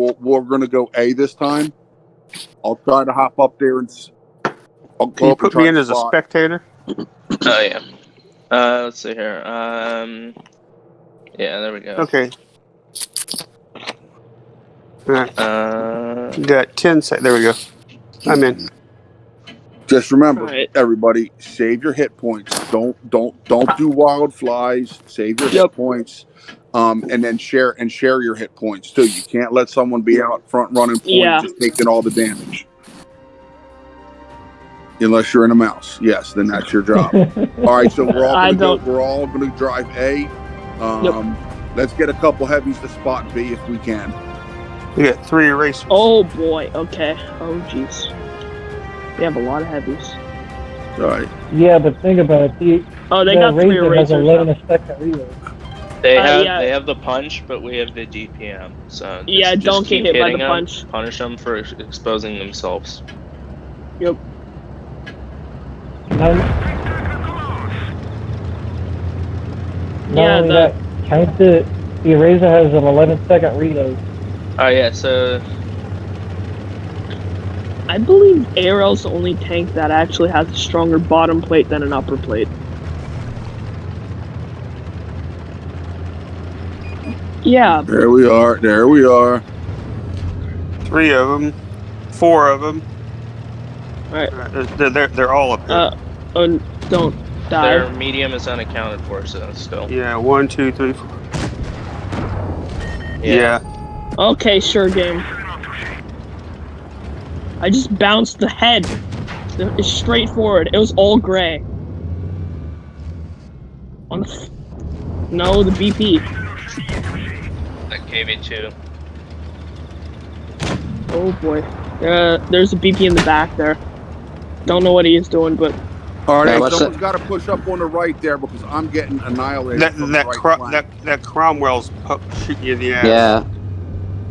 we'll, we're going to go A this time. I'll try to hop up there and. s- I'll Can you put me in to as a spectator? Oh yeah. Uh, let's see here. Um, yeah, there we go. Okay. Alright, Uh, got 10 sec. There we go. I'm in. Just remember, Alright. everybody, save your hit points. Don't don't don't do wild flies. Save your hit points, um, and then share and share your hit points too. You can't let someone be out front running point Yeah. just taking all the damage. Unless you're in a mouse, yes, then that's your job. all right, so we're all I gonna go, we're all gonna drive A. Um, Let's get a couple heavies to spot B if we can. We got three erasers. Oh boy. Okay. Oh jeez. We have a lot of heavies. All right, Yeah, but think about it. The, Oh, they the got three Razor has erasers. 11 now. reload. They Uh, have yeah. they have the punch, but we have the DPM. So just, Yeah, just don't keep get hit by hitting the 'em, punch. Punish them for exposing themselves. Not, not Yeah, only the- that, count the, the Razor has an 11 second reload. Oh yeah, so I believe ARL's the only tank that actually has a stronger bottom plate than an upper plate. Yeah, there we are. There we are. Three of them. Four of them. Alright. They're, they're, they're all up there. uh, oh, don't die. their medium is unaccounted for. So still, yeah, one, two, three, four. Yeah. Okay, sure game. I just bounced the head. It's straight forward. It was all gray. On the f- no, the BP. That KV2. Oh boy. Uh, there's a BP in the back there. Don't know what he is doing, but All right, yeah, someone's got to push up on the right there because I'm getting annihilated. That that, right Cro- that that Cromwell's pu- shooting you in the ass. Yeah.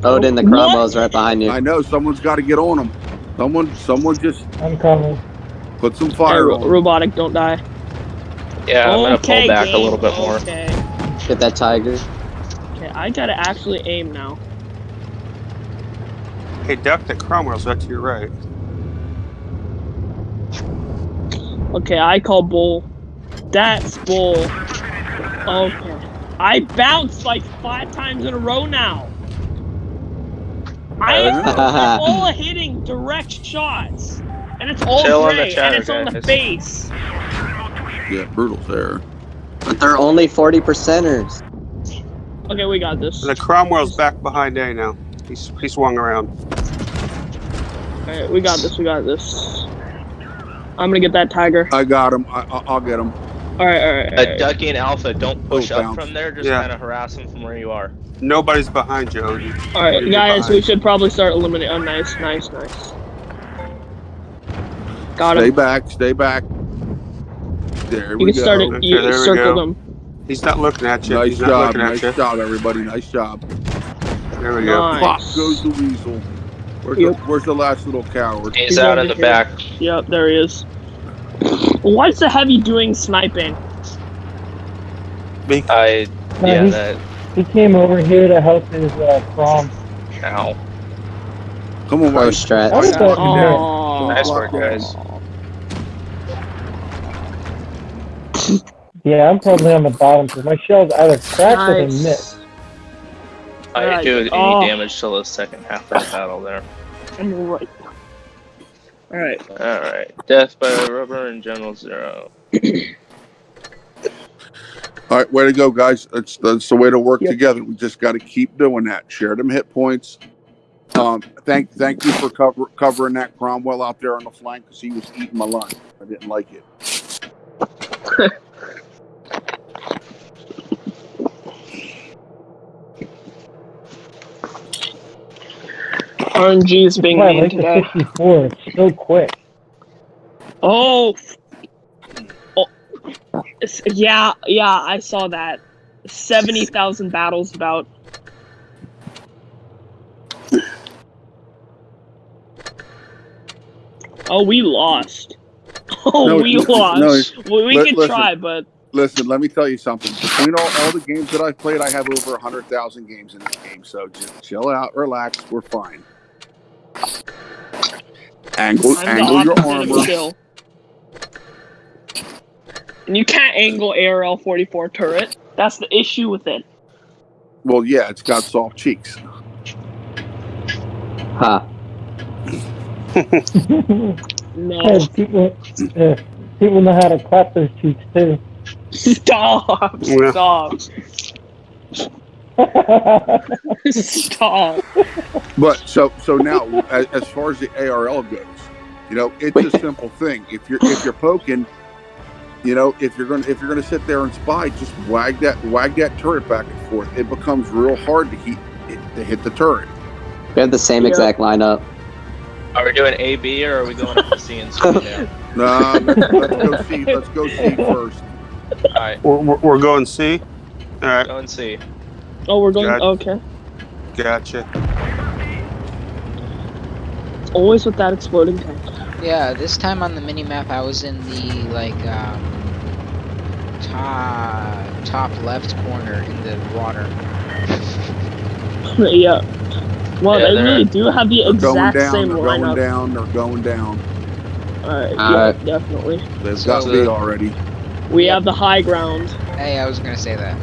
Odin, the What? Cromwell's right behind you. I know someone's got to get on them. Someone, someone just I'm coming. put some Hey, fire ro- on 'em. robotic, don't die. Yeah, I'm gonna pull back a little bit more. Okay. Get that tiger. Okay, I gotta actually aim now. Hey, Duck, that Cromwell's right to your right. Okay, I call bull. That's bull. Okay. I bounced like five times in a row now. I am all hitting direct shots. And it's all Chill on the gray, and chatter, it's on the guys. face. Yeah, brutal there. But they're only 40 percenters. Okay, we got this. The Cromwell's back behind A now. He's he swung around. Alright, we got this, we got this. I'm gonna get that tiger. I got him. I, I- I'll get him. Alright, alright, Uh, alright. Ducky and Alpha, don't push Oh, up bounce. from there. Just Yeah. kind of harass them from where you are. Nobody's behind you, Odin. Alright, You're guys, behind. we should probably start eliminating. Oh, nice, nice, nice. Got him. Stay back. Stay back. There You we can go. start it. Okay, You there we circle go. them. He's not looking at you. Nice He's not job. at Nice you. job, everybody. Nice job. There we go. Nice. Pop goes the weasel. Where's, Yep. the, where's the last little coward? He's, He's out over in the here. back. Yep, there he is. What's the heavy doing sniping? Me. I No, yeah. he, That. he came over here to help his uh, Crom. Ow. Come on, Pro strat. I was Yeah. talking there. Oh, Nice work, guys. Yeah, I'm probably on the bottom because my shell's either cracked or they missed. nice. I didn't Alright, do any oh. damage till the second half of the battle there. I'm right. Alright. All right. Death by rubber and General Zero. All right, way to go, guys. That's that's the way to work Yep. together. We just got to keep doing that. Share them hit points. Um, thank thank you for cover, covering that Cromwell out there on the flank because he was eating my lunch. I didn't like it. RNG is being Wow, I like the today. 64. It's so quick. Oh. oh. Yeah, yeah, I saw that. 70,000 battles about. Oh, we lost. Oh, No, we no, lost. no, we we li- could listen. try, but listen, let me tell you something. Between all, all the games that I've played, I have over 100,000 games in this game. So just chill out, relax. We're fine. Angle, I'm angle your armor. chill. And you can't angle ARL 44 turret. That's the issue with it. Well, yeah, it's got soft cheeks. Ha. No. Hey, people, uh, people know how to clap those cheeks too. Stop. Yeah. Stop. Stop. But so so now, as, as far as the ARL goes, you know, it's a simple thing. If you're if you're poking, you know, if you're gonna if you're gonna sit there and spy, just wag that wag that turret back and forth. It becomes real hard to hit to hit the turret. We have the same Yeah. exact lineup. Are we doing A, B, or are we going up to C and C now? Nah, let's, let's go C. Let's go see first. Alright, We're, we're, we're going C. All right, go and C. Oh, we're going. Got- Okay. gotcha. It's always with that exploding tank. Yeah, this time on the mini map, I was in the like um, top top left corner in the water. yeah. Well, Yeah, they really do have the They're going exact down. same They're going lineup. down. They're going down. Alright, yeah, definitely. They've got the- me already. We have the high ground. Hey, I was gonna say that.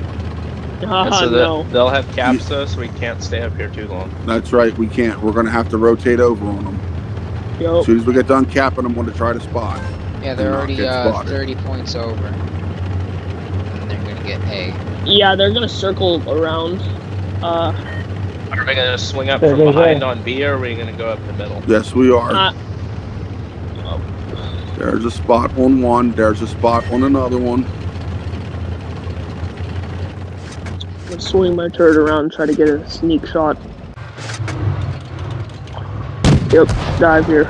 Haha, And so no. the, they'll have caps though, so we can't stay up here too long. That's right. We can't. We're gonna have to rotate over on them. Yep. As soon as we get done capping them, we're gonna try to spot. Yeah, they're already uh, 30 points over. And they're gonna get A. yeah, they're gonna circle around. Uh, Are we gonna swing up from behind A. on B, or are we gonna go up the middle? Yes, we are. uh, There's a spot on one. There's a spot on another one. I'm gonna swing my turret around and try to get a sneak shot. Yep, dive here.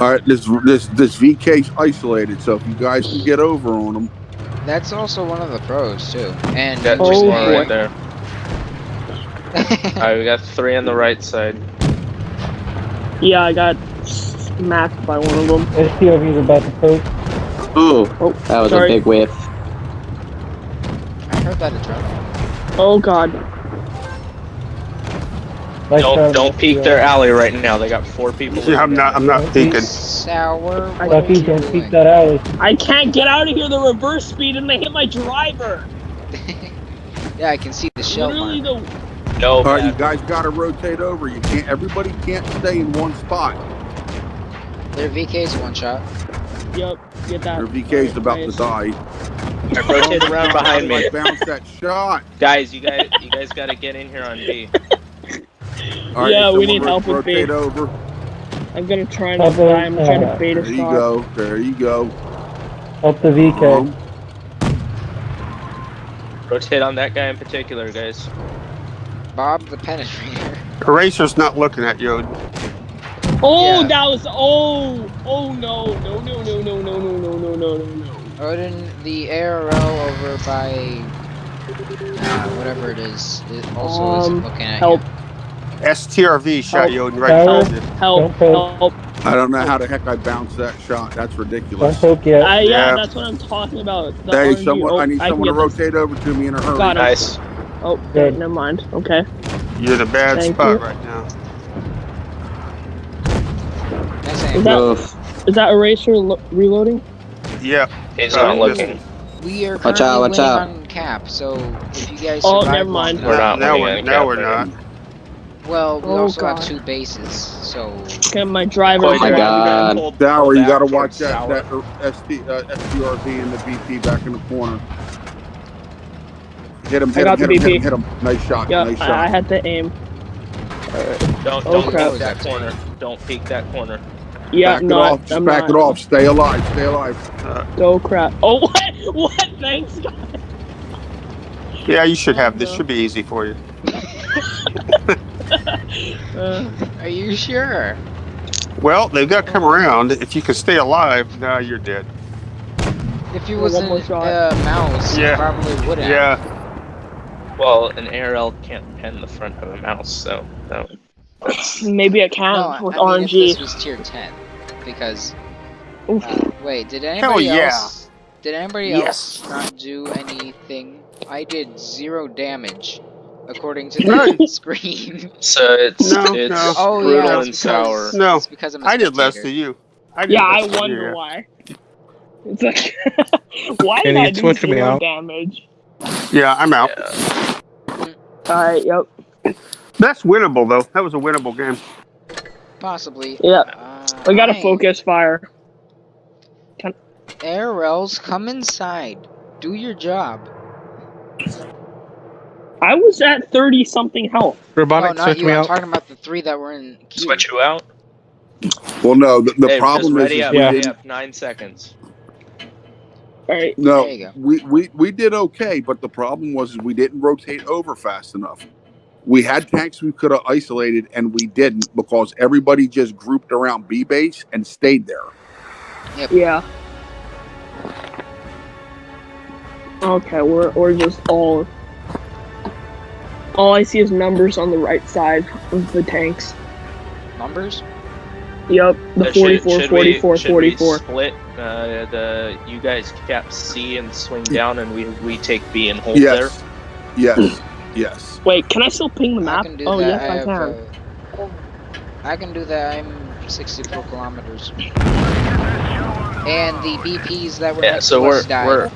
All right, this this this VK's isolated, so if you guys can get over on them, That's also one of the pros too. And Got Oh, just boy. one right there. Alright, we got three on the right side. Yeah, I got smacked by one of them. STRV's about to poke. Ooh, Oh, that was sorry. a big whiff. I heard that adrenaline. Oh god. Nice Don't try, don't peek STRV. their alley right now. They got four people. Yeah, I'm not. I'm not peeking. Sour. I- Lucky, don't doing? peek that alley. I can't get out of here the reverse speed and they hit my driver. yeah, I can see the shell Literally mark. the No, all right, you guys got to rotate over. You can't. Everybody can't stay in one spot. Their VK's one shot. Yep, get that. Your VK's about to die. Alright, rotate around behind me. I bounced that shot. Guys, you guys you guys gotta get in here on B. All right, Yeah, we need help with rotate B. over. I'm gonna try not to die. I'm trying to bait There a you shot. go. There you go. Help the VK. Um, Rotate on that guy in particular, guys. Bob the penetrator. Eraser's not looking at you. Oh, Yeah. that was oh oh no no no no no no no no no no no no. Odin, the ARL over by uh, whatever it is, it also Um, isn't looking at help. you. STRV shot Help. you right Help. behind you. Help help. I don't know how the heck I bounced that shot. That's Don't ridiculous. poke yet. I, yeah, Yeah. that's what I'm talking about. The Hey, RNG. someone! Oh, I need can someone to get this. rotate over to me in a hurry. Got him. Nice. Oh, Good. never mind. Okay. You're in a bad Thank spot you. right now. Nice Is that- Oof. Is that eraser lo- reloading? Yeah. He's Oh, not looking. We are Watch currently out, watch out. on cap, so if you guys Oh, never mind. We're not now we're any now cap we're not. Well, we Oh, also God. have two bases, so Get my driver. Boy, my you're God. gonna pull- Dower, you got to watch that Sour. that uh, ST, uh, STRV and the BP back in the corner. Hit him! Hit him! Hit him! Hit him! Hit him! Nice shot! Yeah, nice I, I had to aim. Don't Oh, don't crap. peek that corner. Don't peek that corner. Yeah, back it off! Just I'm back not. it off! Stay alive! Stay alive! Go crap. Oh what? What? Thanks, guys. Yeah, you should have this. Should be easy for you. Uh, are you sure? Well, they've got to come around. If you can stay alive, now you're dead. If you was more a uh, mouse, you Yeah. probably would have. Yeah. Well, an ARL can't pen the front of a mouse, so no. Maybe I can No, with I mean, if RNG. this was tier 10, because Oof. Wait, did anybody yeah. else? Did anybody Yes. else not do anything? I did zero damage, according to the screen. So it's No, it's no. Oh brutal yeah, and it's sour. because, No, it's because I'm a I did less to you. I did Yeah, I wonder you. why. It's like, why Can did you I do switch me zero out? damage? Yeah, I'm out. Yeah. Alright, yep. That's winnable though. That was a winnable game. Possibly. Yeah. Uh, We gotta hey, focus fire. Arrows, come inside. Do your job. I was at 30 something health. Robotic, oh, not switch you. me I'm out. talking about the three that were in queue. Switch you out. Well, no, the, the hey, problem just is, ready is up. we Yeah. Ready didn't. up. Nine seconds. Alright. No, There you go. we, we we did okay, but the problem was we didn't rotate over fast enough. We had tanks we could have isolated, and we didn't because everybody just grouped around B base and stayed there. Yeah. Okay, we're we're just all. All I see is numbers on the right side of the tanks. Numbers? Yep, the Uh, should- 44, should 44, we, should we 44. split uh, the you guys cap C and swing down, and we we take B and hold Yes, yes, yes. Wait, can I still ping the map? Oh, that. yes, I, have, can. uh, I can do that. I'm 64 kilometers. And the BPs that were there. Yeah. next So to we're us died. we're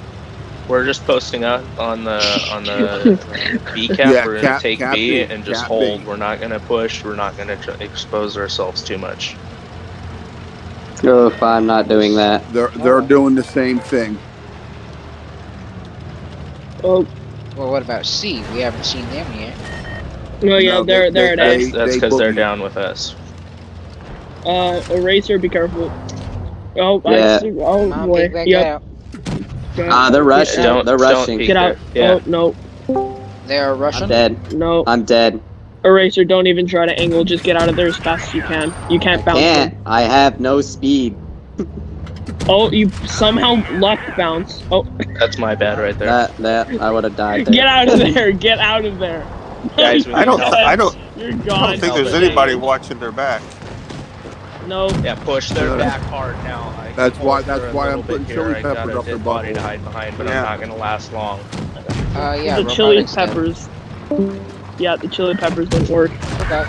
we're just posting up on the on the B cap. Yeah, we're gonna cap- take cap B B, and just hold. B. We're not gonna push. We're not gonna tr- expose ourselves too much. Oh, if I'm not doing that. They're they're doing the same thing. Oh, Well, what about C? We haven't seen them yet. no, yeah, No, they're they- they're they- at That's X. that's they because they're boogie. down with us. Uh, eraser, be careful. Oh, Yeah. I see. Oh Come on, boy. big Yep. out. go. Ah, they're rushing. don't- they're don't rushing. Get out. Yeah. Oh no, They are rushing. I'm dead. no. I'm dead. Eraser, don't even try to angle. Just get out of there as fast as you can. You can't bounce. Can't. them. I have no speed. Oh, you somehow left bounce. Oh, That's my bad right there. That that I would have died there. get out of there! Get out of there! Guys, I don't. need. I don't. You're I don't think there's anybody Daniel. watching their back. No. Yeah, push their Yeah. back hard now. I That's why- that's why I'm putting bit chili here. Peppers up their body to hide behind, but Yeah. I'm not gonna last long. Uh, yeah. the chili robotics dead. peppers. Yeah, the chili peppers didn't work. Okay.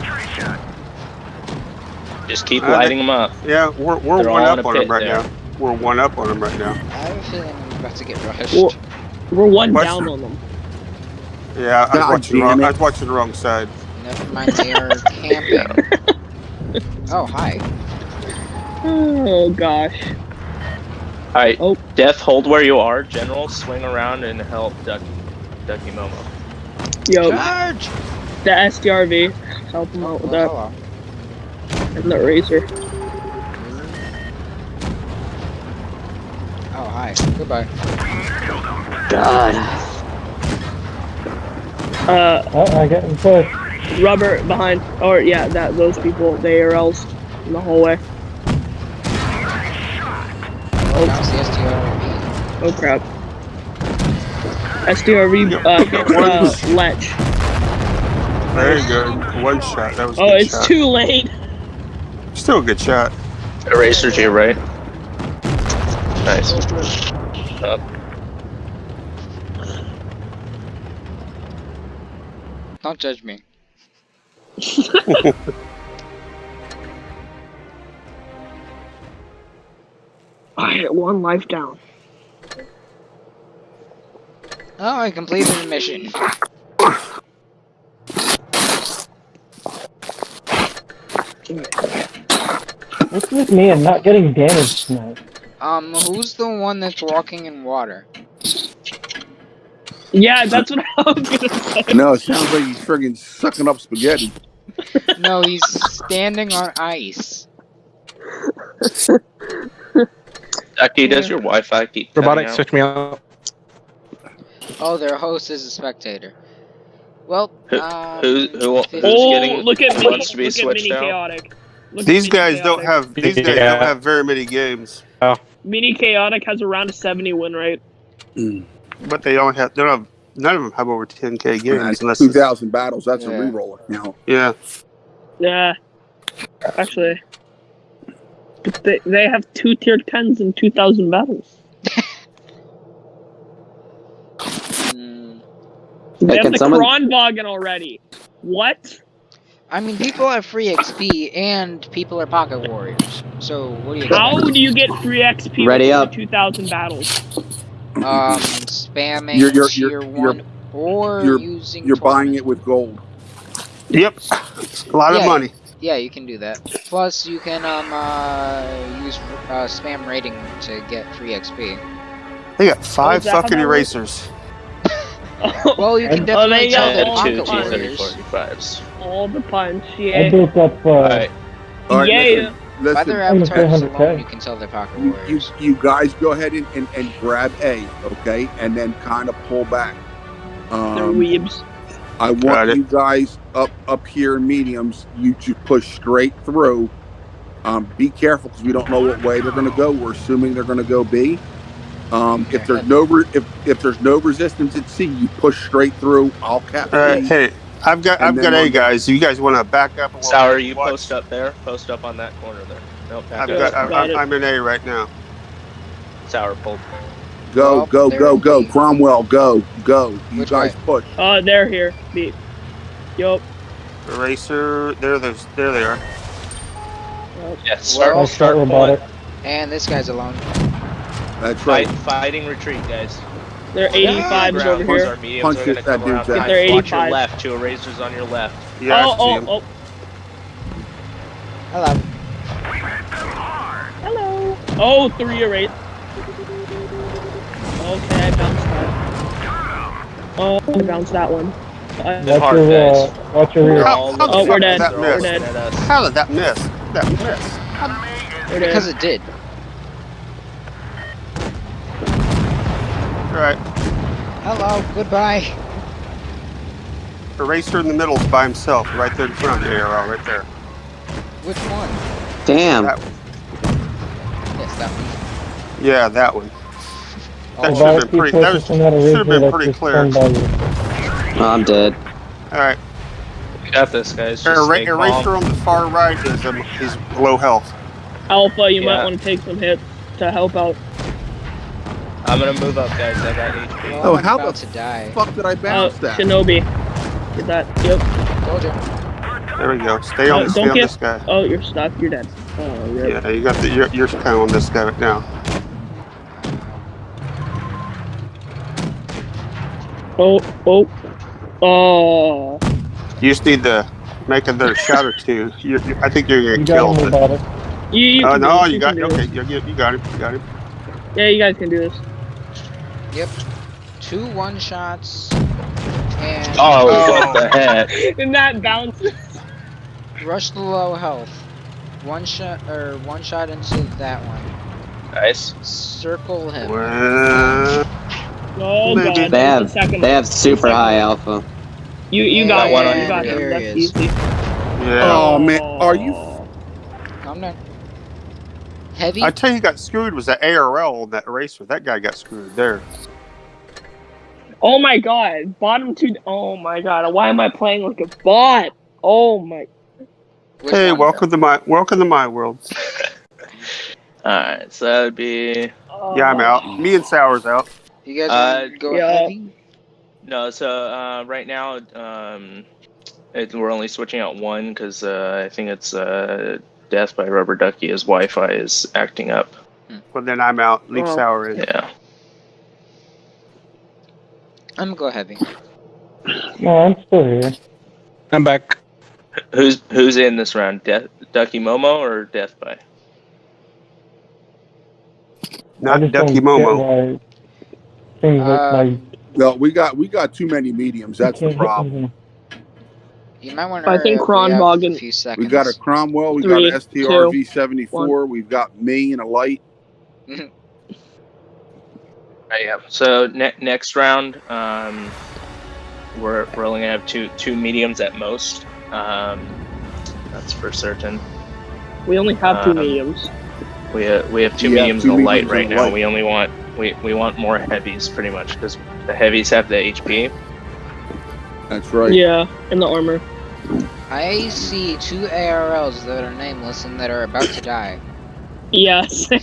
Just keep Uh, lighting them up. Yeah, we're we're They're one up on them right there. now. We're one up on them right now. I have a feeling I'm about to get rushed. Well- We're one What's down the- on them. Yeah, I was watching. the Wrong. I was watching the wrong side. Never mind, they are camping. Oh, hi. Oh gosh. Alright, Oh. Death, hold where you are. General, swing around and help Ducky, Ducky Momo. Yo, Charge! the STRV. Help him out with oh, that. Well, And the razor. Oh, hi. Goodbye. God. Uh, Oh, I getting pushed. rubber behind. Or yeah, that those people, the ARLs in the hallway. Oh, that's the Oh crap. STRV uh, hit uh, Lech. Very good. One shot. That was Oh, good it's shot. too late. Still a good shot. Eraser to your right. Nice. Up. Don't judge me. Alright, one life down. Oh, I completed the mission. What's with me and not getting damaged tonight? Um, who's the one that's walking in water? Yeah, that's what I was gonna say. No, it sounds like he's friggin' sucking up spaghetti. No, he's standing on ice. Ducky, does your Wi-Fi keep cutting Robotic, switch me out. Oh, their host is a spectator. Well, Who- um, who- who- who's Oh, getting- look at who mini, wants to be look at switched mini out? chaotic. Look These Mini guys don't have. These guys Yeah. don't have very many games, Mini chaotic has around a 70 win rate. but they only have. They don't have. None of them have over 10k games. That's Unless two it's, thousand battles. That's a Yeah. reroller. You know. yeah. Yeah. Actually, But they, they have two tier 10s and 2,000 battles. Mm, They Hey, have the someone- Kranvagn already. What? I mean, people have free XP and people are pocket warriors. So what do you How expect? do you get free XP Ready with up. 2,000 battles? Um, spamming You're- you're- tier you're- one or you're- using. You're buying it with gold. Yep. It's a lot Yeah. of money. Yeah, you can do that. Plus, you can um uh use uh, spam rating to get free XP. They got five is that how fucking erasers. Well, you can Oh, definitely they tell got the And all two pocket the T warriors. thirty forty fives. All the punch, yeah. I yeah. built up, uh, Alright. All right, yeah. listen, By their listen, I'm avatars 300K. alone, you can tell they're pocket you, you, warriors. you guys go ahead and, and, and grab A, okay, and then kind of pull back. They're Um, weebs. I want you guys up up here in mediums. You just push straight through. Um, be careful because we don't know what way they're going to go. We're assuming they're going to go B. Um, if there's no re- if if there's no resistance at C, you push straight through. I'll cap All right, hey, I've got And I've then got A on- guys. You guys want to back up? Sour, you Watch. post up there. Post up on that corner there. Nope, I've up. got, I, Got it. I'm in A right now. Sour pulled. Go Well, go go go. be- Cromwell, go go. You Which guys way? push. Uh, they're here. Beep. Yup. Eraser. There, there's, there they are. Yeah, We're start, all I start start robotic. And this guy's alone. That's Fight, right. fighting retreat, guys. They're 85s ground, over here. are mediums, Punch they're gonna that come around. dude's Guys, They're watch your left. Two erasers on your left. Yeah, oh, oh, oh. Hello. Hello. Oh, three erase. Okay, I bounced that. Oh, I bounced that one. I- watch hard, your, guys. uh, watch your rear. How- how Oh, we're dead. us, We're dead. How did that miss? That miss. There Because it did. All right. Hello. Goodbye. Eraser in the middle is by himself, right there in front of the arrow, right there. Which one? Damn. That- Yes, that one. Yeah, that one. That Oh, should've been pretty- that was- focusing should've been pretty clear. done. Oh, I'm dead. All right. We got this, guys. Just Era- stay calm. eraser on the far right is um, is low health. Alpha, you might want to take some hits to help out. I'm gonna move up, guys. I got HP. well, Oh, I'm how about the to die. Fuck did I Oh, bounce that? Shinobi. Get that. Yep. Told you. There we go. Stay Oh, on, uh, stay don't on get- this guy. Oh, you're stuck. You're dead. Oh, you're Yeah, you got the. You're, you're kind of on this guy right now. Oh, oh. Oh. You just need to make another shot or two. You're, you I think you're gonna got kill him it. robotic. You, you Oh no, this, you got can do okay. this. You, you, you got him. You got him. Yeah, you guys can do this. Two one shots. And Oh, Oh. what the heck? And that bounces. rush the low health. One shot or one shot into that one. Nice. Circle him. Well, Oh Maybe. god, They have the second they have super Second high alpha. You you Yeah, got one one. on You got him. That's easy. yeah. Oh man, are you? Oh. Calm down. Heavy. I tell you, got screwed was that ARL on that eraser. That guy got screwed there. Oh my god, bottom two. Oh my god, why am I playing like a bot? Oh my. Which hey, one? welcome to my welcome to my world. Alright, so that would be. Oh. Yeah, I'm out. Me and Sour's out. You guys Uh, wanna go yeah. heavy? No, so uh, right now, um, it, we're only switching out one because uh, I think it's uh, Death by Rubber Ducky. His Wi Fi is acting up. Well, then I'm out. Leave Oh. Sour in. Yeah. I'm go heavy. No, I'm still here. I'm back. Who's who's in this round? Death Ducky Momo or Death by? Not Ducky Momo. get why Things Uh, like No, we got we got too many mediums. That's the you can't hit problem. Anything. You might want to. I think Kranvagn- A few seconds. We got a Cromwell. We Three, got an STR V74. We've got me and a light. Right, yeah. So ne- next round, um, we're we're only gonna have two two mediums at most. Um, that's for certain. We only have two Um, mediums. We uh, we have two Yeah, mediums two and a light right now. light. We only want we, we want more heavies pretty much because the heavies have the HP. That's right. Yeah, and the armor. I see two ARLs that are nameless and that are about to die. Yeah, same.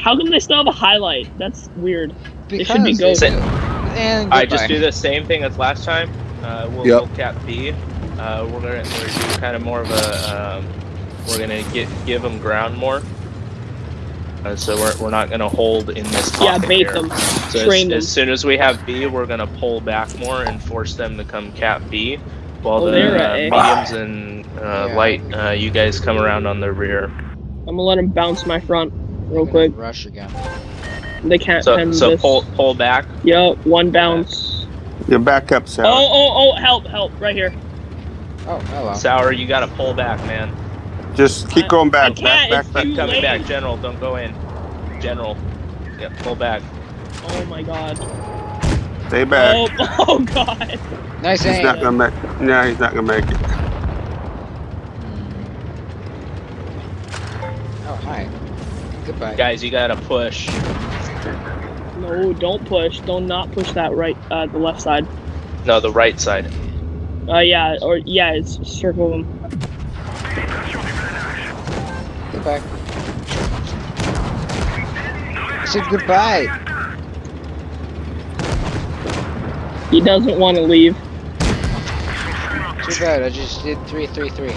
How come they still have a highlight? That's weird. They should be Because going. they- And I just do the same thing as last time. Uh, we'll, Yep. we'll cap B. Uh, we're gonna we're do kind of more of a. Um, we're gonna get give them ground more. Uh, so we're, we're not gonna hold in this. Yeah, bait here. them. So Train as, them. as soon as we have B, we're gonna pull back more and force them to come cap B, while Oh, the they're uh, mediums and uh, Yeah. light, uh, you guys come around on the rear. I'm gonna let them bounce my front real Gonna quick. Rush again. They can't So pen so this. pull pull back. Yep, one bounce. You back up, Oh, oh, oh, help, help, right here. Oh, hello. Sour, you gotta pull back, man. Just keep I- going back. I can't, back, it's back, too back. Coming late. back, General. Don't go in. General. Yeah, pull back. Oh my god. Stay back. Oh, oh god. Nice He's aim. not gonna make. No, he's not gonna make it. Oh, hi. Goodbye. Guys, you gotta push. No, don't push. Don't not push that right, uh, the left side. No, the right side. Uh, yeah, or yeah, it's circle them. Goodbye. I said goodbye. He doesn't want to leave. Too bad. I just did three, three, three.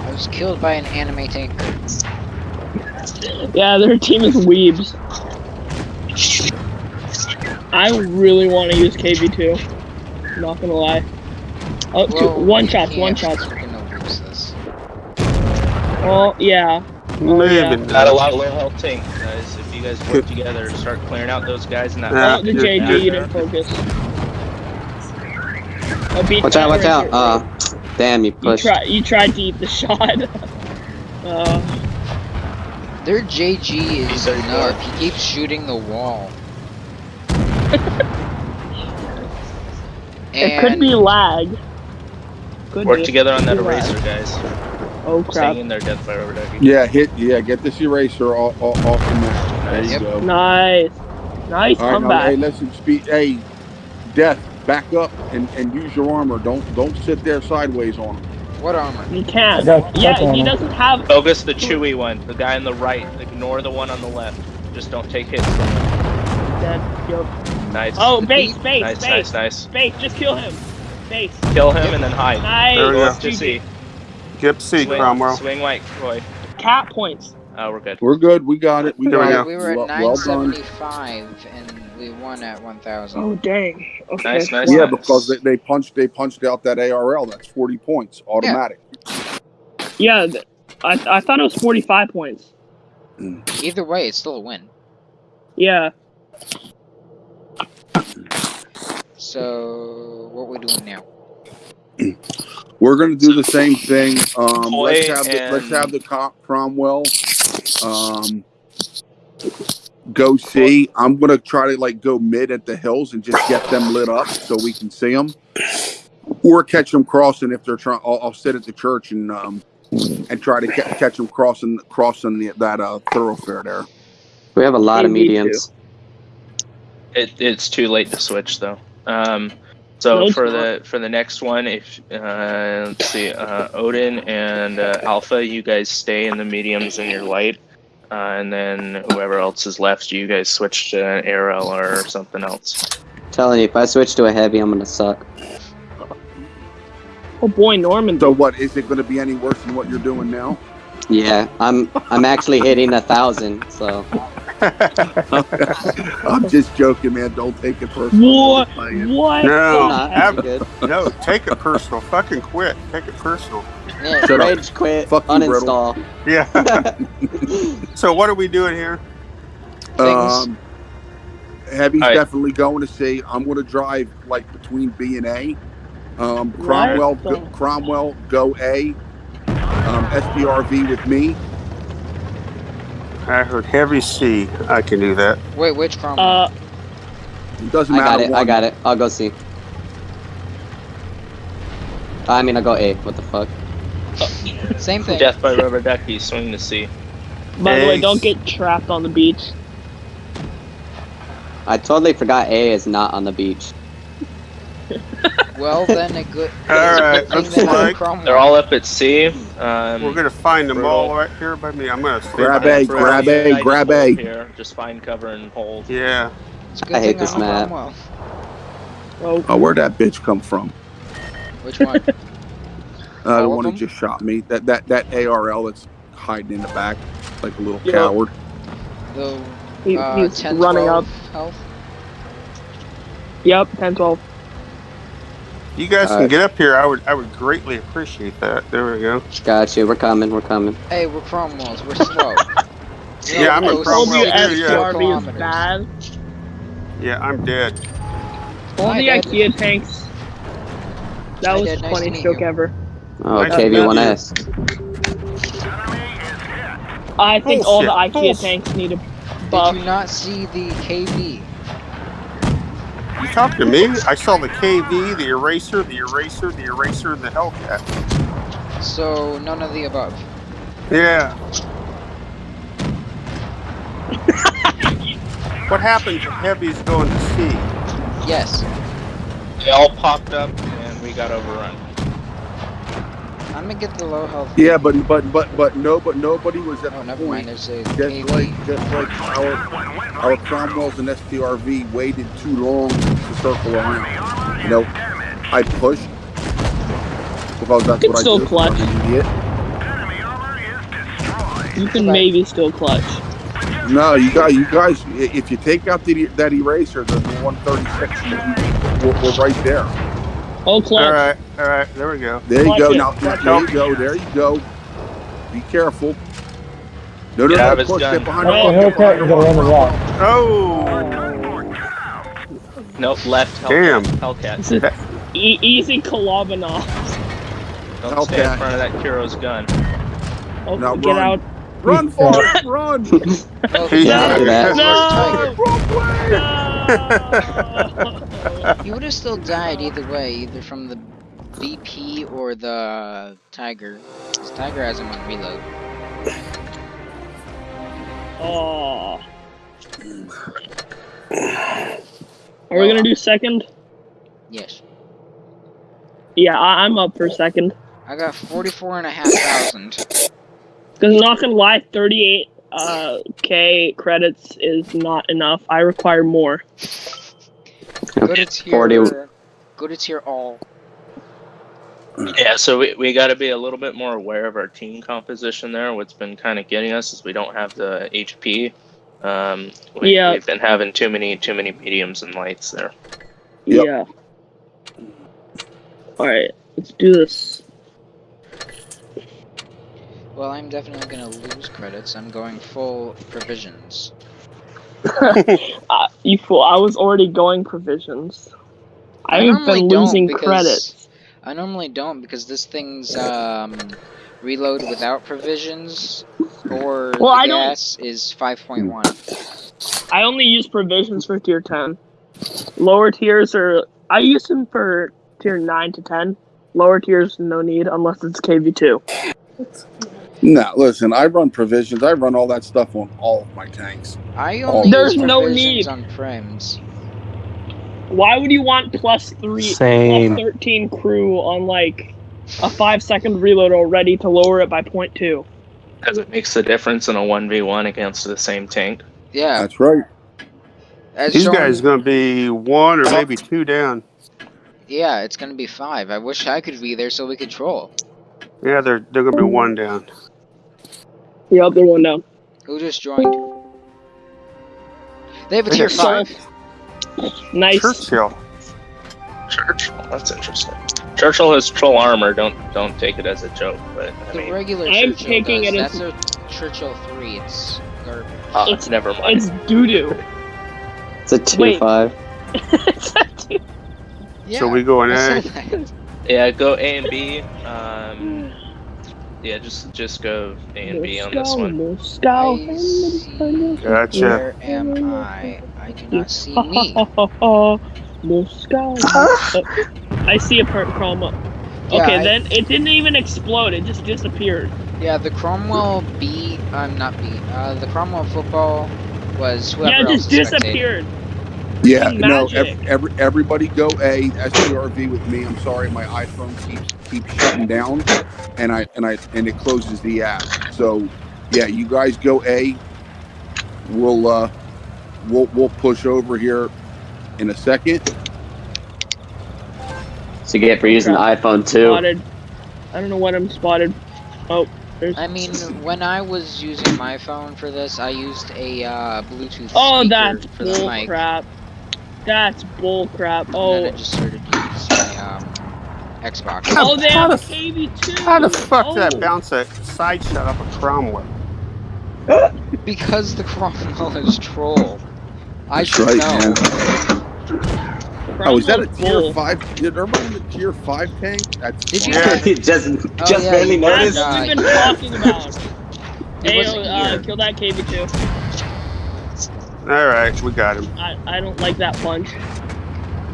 I was killed by an anime tank. Yeah, their team is weebs. I really want to use KV2. Not gonna lie. Oh, two, one we shots, one shots. Lose this. Oh, yeah. Maybe yeah. not. Got a lot of low health tank, guys. If you guys work together, start clearing out those guys in that. Yeah, oh, the you're JG, you didn't focus. Oh, beat Watch out, watch out. here. Uh, damn, you you, try, you tried to eat the shot. uh, Their JG is a Thirty-four. He keeps shooting the wall. it could be lag. Could Work be. together on that Could be lag. eraser, guys. Oh, crap. Staying in there, death by rubber ducky. Yeah, hit. Yeah, get this eraser off, off, off the map. There you go. Nice. Nice All right, now, comeback. hey, listen, speed. Hey, death, back up and, and use your armor. Don't don't sit there sideways on him. What armor? You can. not got Yeah, stuck he doesn't have. Focus the chewy one, the guy on the right. Ignore the one on the left. Just don't take hits. from him. Dead. Yo. Nice. Oh, base, base, nice, base, nice, nice. base. Just kill him. Base. Kill him and then hide. Nice. There we Go go. up to C. Get C, Swing, Cromwell. swing white, Roy. Cat points. Oh, we're good. We're good. We got it. We There we got go. it. We were at well, well 975 and we won at 1000. Oh dang. Okay. Nice, nice. Yeah, because they, they punched they punched out that ARL. That's forty points automatic. Yeah, th- I I thought it was 45 points. Mm. Either way, it's still a win. Yeah. So, what we doing now? We're gonna do the same thing. Um, let's have the, let's have the Co- Cromwell. Um, go see. I'm gonna try to like go mid at the hills and just get them lit up so we can see them, or catch them crossing if they're trying. I'll, I'll sit at the church and um and try to ca- catch them crossing crossing the, that uh thoroughfare there. We have a lot of Me It, it's too late to switch though. Um, so No, for not. the for the next one, if uh, let's see, uh, Odin and uh, Alpha, you guys stay in the mediums in your light, uh, and then whoever else is left, you guys switch to an arrow or something else. telling you, if I switch to a heavy, I'm gonna suck. Oh boy, Norman. So what is it going to be any worse than what you're doing now? Yeah, I'm I'm actually hitting a thousand. So I'm just joking, man. Don't take it personal. What? I'm just playing. What? No, the have- no, take it personal. Fucking quit. Take it personal. Yeah, Shut up. Rage quit. Fuck you, uninstall. Yeah. so what are we doing here? Um, Heavy's All right. definitely going to see. I'm going to drive like between B and A. Um, Cromwell, go, Cromwell, go A. Um, STRV with me. I heard heavy C. I can do that. Wait, which Cromwell? Uh, It doesn't I matter. got it. I got it. I'll go see. I mean, I'll go A. What the fuck? Same thing. Death by rubber ducky, swing to C. by the way, don't get trapped on the beach. I totally forgot A is not on the beach. Well, then a good. All right, good looks thing that I'm like They're all up at sea. Um, We're gonna find them all right here by me. I'm gonna stay Grab behind A, grab A, grab A. Here, just find cover and hold. Yeah. It's good I hate this map. Cromwell. Oh, Oh, where'd that bitch come from? Which one? Uh, All the of one who just shot me. That that that ARL that's hiding in the back like a little Yeah. coward. The he, uh, he's 10, running up. Health. Yep, 10, 12. You guys can Alright. get up here. I would I would greatly appreciate that. There we go. Gotcha. We're coming. We're coming. Hey, we're Cromwells. We're slow. We Yeah, I'm a go Told Cromwell you too, six yeah. Is bad. Yeah, I'm dead. All Hi, the Dad. IKEA tanks. That Hi, was Dad. the Nice funniest meet joke you. ever. Oh, Nice KV1S. I think all the IKEA bullshit. tanks need a Did you not see the KV? You talk to me. I saw the KV, the eraser, the eraser, the eraser, and the Hellcat. So none of the above. Yeah. what happens if heavy's going to sea? Yes. They all popped up and we got overrun. I'm gonna get the low health. Yeah, but but but but no, but nobody was at Oh, the never point. mind. There's a Just KV. like just like our our Cromwells and STRV waited too long to circle around. You know, I pushed because that's It's what I still do. clutch. I'm an idiot. You can maybe still clutch. No, you got you guys. If you take out the, that eraser, the, the 136, you, you, we're, we're right there. Oh, clutch. All right, all right. There we go. There you Clutch go. it, Now, clutch there it. you go. There you go. Be careful. No, no, Get out no. of his Push, gun. get behind Oh, the The rock, get Hellcat behind the gonna run the rock. rock. Oh, Nope, left. Hellcat. Damn. Hellcat. E- easy Kolobanov. Don't stay in front of that Kuro's gun. Oh, Now get run. out. Run for it. Run. Oh, Yeah. After that. Tiger. No! He would have still died either way, either from the BP or the Tiger. 'Cause Tiger has him on reload. oh. Are we gonna do second? Yes. Yeah, I- I'm up for second. I got 44 and a half thousand. Because not gonna lie, 38 uh, K credits is not enough. I require more. Go to tier. 40. Go to tier all. Yeah, so we, we got to be a little bit more aware of our team composition there. What's been kind of getting us is we don't have the HP. Um, we, Yeah. We've been having too many too many mediums and lights there. Yep. Yeah. Alright, let's do this. Well, I'm definitely gonna lose credits. I'm going full provisions. Uh, you fool, I was already going provisions. I I've been losing because- credits. I normally don't because this thing's um, reload without provisions or Well, the I don't- gas is 5.1. I only use provisions for tier 10. Lower tiers are. I use them for tier 9 to 10. Lower tiers, no need unless it's KV2. No, listen. I run provisions. I run all that stuff on all of my tanks. I only There's no need. on prims. Why would you want plus 3, Same. plus 13 crew on like a 5 second reload already to lower it by 0.2? Because it makes the difference in a 1v1 against the same tank. Yeah, That's right. as these shown- guys going to be one or maybe two down. Yeah, it's gonna be five. I wish I could be there so we could troll. Yeah, they're they're going to be mm. one down. Yep, they're one down. Who just joined? They have a tier five. Nice. Churchill. Churchill, that's interesting. Churchill has troll armor. Don't don't take it as a joke, but I The mean, regular I'm Churchill taking does. it as- That's a Churchill three. It's garbage. ah, It's- never mind. It's doo doo. It's a tier Wait. 5. Yeah, So we go in I A. said that. Yeah, go A and B. Um, yeah, just just go A and B on this one. Moscow, I see. Gotcha. Where am I? I do not see me. Moscow. Oh, I see a part chroma. Yeah, Okay, I- then it didn't even explode. It just disappeared. Yeah, the Cromwell B. I'm not B. Uh, the Cromwell football was whoever yeah, it else just is spectating. Disappeared. Yeah, no, magic. ev- every, everybody go A STRV with me. I'm sorry, my iPhone keeps keeps shutting down, and I and I and it closes the app. So, yeah, you guys go A. We'll uh, we'll we'll push over here in a second. So you get for using the iPhone too. spotted. I don't know what I'm spotted. Oh, there's. I mean, when I was using my phone for this, I used a uh, Bluetooth oh, speaker that's for the bull mic. crap. That's bull crap. And then Oh, I just started to use my um, Xbox. oh, they How have the- KV2. How the fuck oh, did that bounce a side shot up a Cromwell? Because the Cromwell is troll. I That's should right, know. man. Oh, is that a tier bull. five? Did everybody in the tier five tank? That's Did you- Yeah. just Oh, just yeah, barely you That's noticed. Uh, what we've been talking about. Hey, uh, kill that KV2. All right, we got him. I, I don't like that punch.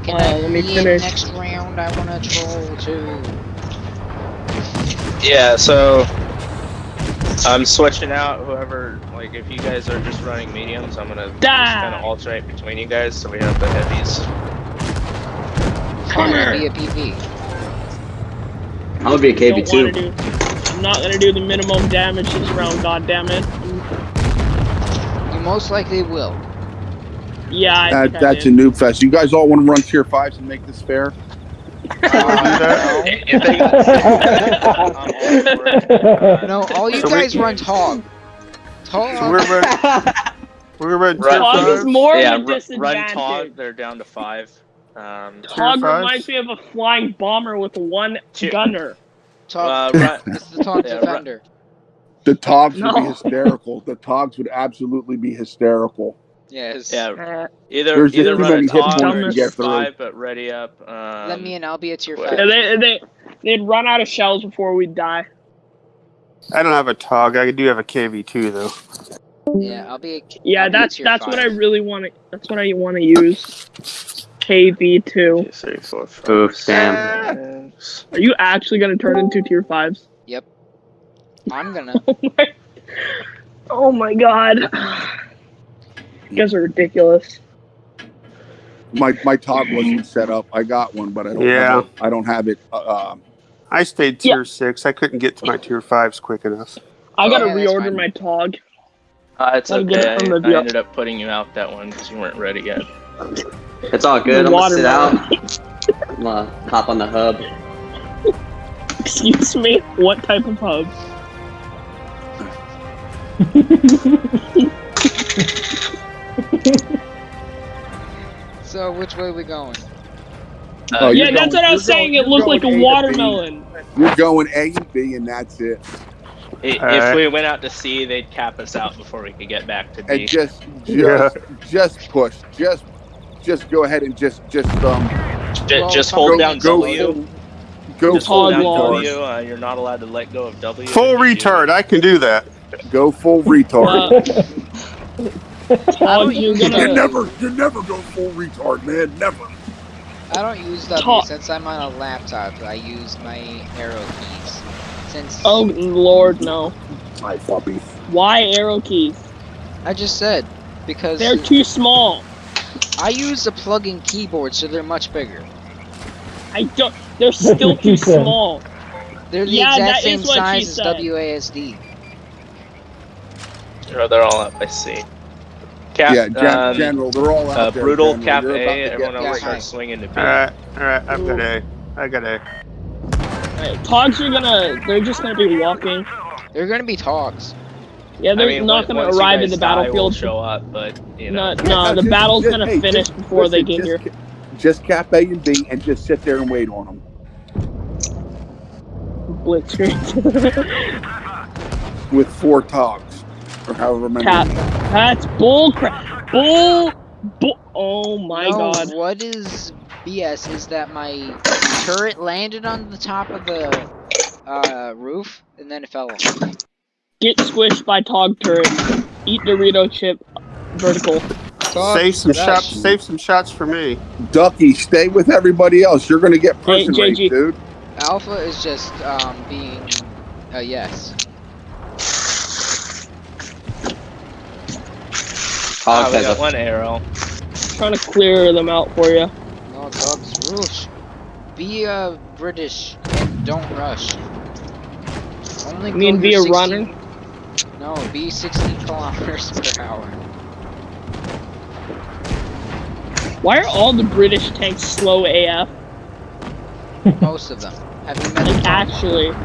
Can Uh, I let me finish. next round? I want to troll too. Yeah, so I'm switching out whoever. Like, if you guys are just running mediums, I'm gonna just Die. kind of alternate between you guys, so we have the heavies. I'm gonna be a PV. I'm gonna be a Don't KV2. I'm not gonna do the minimum damage this round. God damn it. You most likely will. Yeah, I That, think that's a did. noob fest. You guys all want to run tier fives and make this fair? If they- I'm all for it. No. no, all you So we- guys run Tog. Tog. So we're running, we're running tier Right. Tog is more yeah, of a ru- run disadvantage. Tog. They're down to five. Um, Tog reminds me of a flying bomber with one Tier- gunner. Tog. uh, run, it's the Tog yeah, ru- Defender. The Togs would be hysterical. The Togs would absolutely be hysterical. Yes. yeah, Uh, either There's either run many a hit Tog or to get through. five, but ready up. Um, Let me and I'll be at your well- five. yeah, they, they, they'd run out of shells before we'd die. I don't have a TOG. I do have a KV2 though. Yeah, I'll be. A, Yeah, I'll be that's tier that's what I really want to. That's what I want to use. KV two. Two, three, four, five, Oof, damn. six. Are you actually gonna turn into tier fives? I'm gonna. Oh my, oh my god. You guys are ridiculous. My my Tog wasn't set up. I got one, but I don't. Yeah. Have it, I don't have it. Uh, um, I stayed tier six. I couldn't get to my tier fives quick enough. I gotta yeah, reorder my Tog. Uh, it's Gotta it okay. from the I ended up putting you out that one because you weren't ready yet. It's all good. I'm gonna sit Watermelon. out. I'm gonna hop on the hub. Excuse me. What type of hub? So which way we going? Oh, you're yeah, that's going- what I was saying. going- it looked like a A watermelon. you're going A and B, and that's it. I- If Alright. we went out to sea, they'd cap us out before we could get back to B. And just just Yeah. just push. Just just go ahead and just just um Ju- Well, just hold go down go W. full, go Just hold down W. Uh, you're not allowed to let go of W. Full if retard. I can do that. Go full retard. Uh, Tog, don't you're use you gonna. never you never go full retard, man. Never. I don't use W Talk. since I'm on a laptop. I use my arrow keys. Since Oh lord, no. My puppy. Why arrow keys? I just said because They're too small. I use a plug-in keyboard, so they're much bigger. I don't. They're still too small. They're the Yeah, exact same what she size as. WASD. Or they're all up I see. Cap, yeah, gen- um, general. They're all out uh, there. brutal General. cap A. about to get- Everyone else Yeah, start hi. swinging to B. All right, all right. I've got A. I got A. Right, Togs are gonna. They're just gonna be walking. They're gonna be togs. Yeah, I they're mean, not once- gonna once arrive in the die, we'll battlefield. show up, but you know. no, Yeah, the just- battle's just- gonna hey, finish just- before they listen, get here. just, Just cap A and B and just sit there and wait on them. Blitzkrieg. with four togs or however many. Cap. That's bull crap. Bull. Bull. Oh my no, god. what is BS is that my turret landed on the top of the uh, roof and then it fell off. Get squished by Tog turret. Eat Dorito chip. Vertical. Tog, Save some that's- shots. Save some shots for me. Ducky, stay with everybody else. You're gonna get Hey, prison JG. rape, dude. Alpha is just um, being a yes. Ah, Hog we has got a one arrow. Trying trying to clear them out for you. No, dogs, rush. Be uh, British and don't rush. Only You mean be a 60 runner? No, be 60 kilometers per hour. Why are all the British tanks slow AF? Most of them. Have you met Like actually,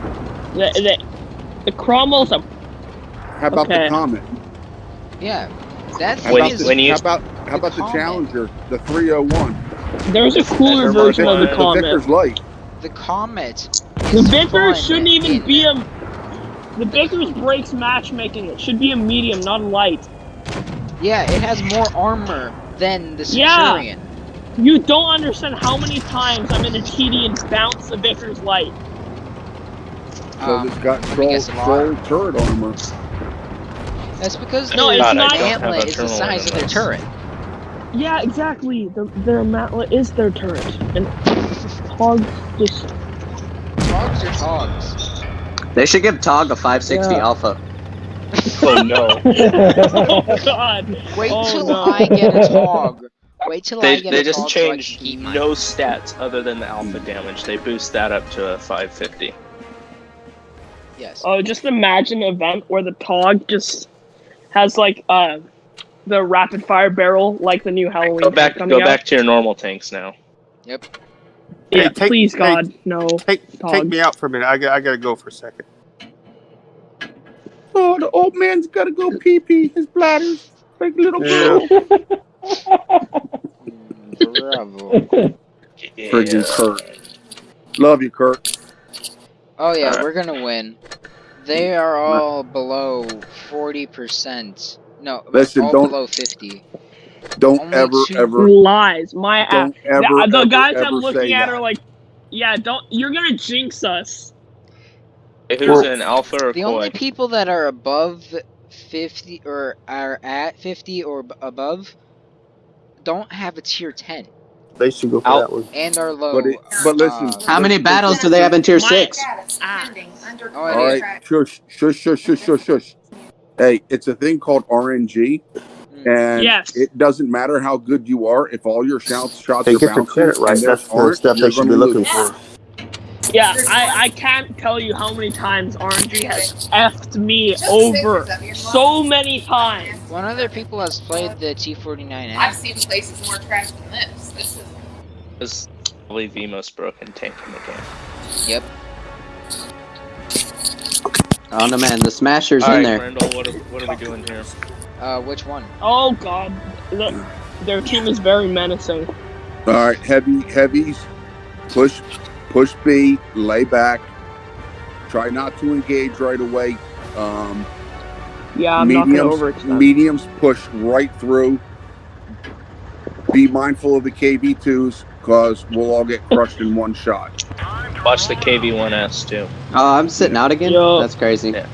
the the, the Cromwell's a How about Okay. the Comet? Yeah, that How When about the, when you- how about how about the Comet. Challenger, the 301, there's a cooler Never version of the mind. the Comet. Vickers Light? the Comet. The Vickers shouldn't even be a. The Vickers breaks matchmaking. It should be a medium, not a light. Yeah, it has more armor than the Centurion. Yeah. You don't understand how many times I'm in a TD and bounce the Vickers light. So Um, it's got let troll, guess a lot. troll turret armor. That's because No, it's not- don't have is the size of their turret. Yeah, exactly. The, their mantlet is their turret, and Hog just. Togs are togs. They should give Tog a 560 Yeah. alpha. Oh no. Oh God! Wait Oh, till no. I get a tog. Wait till I They, get they a just tog so I changed keep mine. no stats other than the alpha damage. They boost that up to a 550. Yes. Oh, just imagine an event where the Tog just has like uh the rapid fire barrel, like the new Halloween. Go back, go out. back to your normal tanks now. Yep. Yeah, Hey, take- please, hey, God, no. Take take me out for a minute. I got I gotta go for a second. Oh, the old man's got to go pee pee. His bladder's like a little Yeah. girl. Bravo. Friggin' Kurt. Love you, Kurt. Oh yeah, Alright. we're gonna win. They mm. are all below forty percent. No, Listen, all don't- below fifty. Don't Only ever, two- ever, Lies. My app. don't ever, the, the ever, guys ever I'm looking at that. are like, yeah, don't. You're gonna jinx us. Hey, Who's Well, in alpha or The koi? only people that are above fifty or are at fifty or above don't have a tier ten They should go for Out. that one. and are low. But, it, but listen. uh, How many battles do they have in tier 6? Ah. Oh, All it right, is. shush, shush, shush, shush, shush, shush. Hey, it's a thing called RNG, Mm. and Yes. it doesn't matter how good you are. If all your shots shots They are get the bouncing credit right. and That's the aren't, stuff they should be looking lose. for. Yeah, I, I can't tell you how many times RNG has effed me over. So many times. One other people has played the T49M. I've seen places more trash than this. This is This is probably the most broken tank in the game. Yep. Oh no, man, the Smasher's in Alright, there. Randall, what are, what are we doing here? Uh, which one? Oh God, the, their team is very menacing. All right, heavy heavies, push, push B, lay back. Try not to engage right away. Um, Yeah, I'm not gonna mediums, overextend. mediums push right through. Be mindful of the KV2s because we'll all get crushed in one shot. Watch the KV1S too. Oh, I'm sitting out again? Yo. That's crazy. Yeah.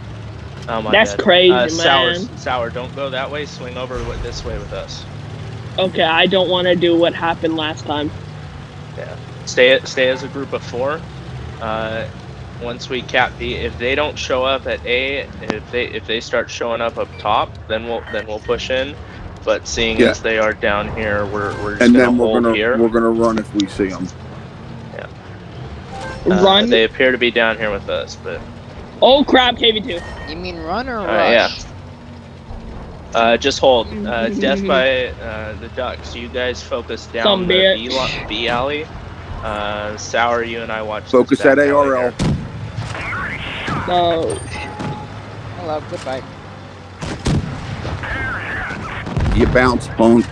Oh my That's bad. crazy, uh, Sour, man. Sour, don't go that way. Swing over this way with us. Okay, I don't want to do what happened last time. Yeah. Stay stay as a group of four. Uh, once we cap B, if they don't show up at A, if they if they start showing up up top, then we'll then we'll push in. But seeing Yeah. as they are down here, we're we're just And gonna then we're hold gonna here. we're gonna run if we see them. Uh, Run. They appear to be down here with us, but Oh crap, KV2. You mean run or Uh, rush? yeah. uh, just hold. Uh, death by uh, the ducks. You guys focus down Some the. B, B alley. Uh, Sour, you and I watch. Focus at alley ARL. There. No. Hello, goodbye. You bounce, bone.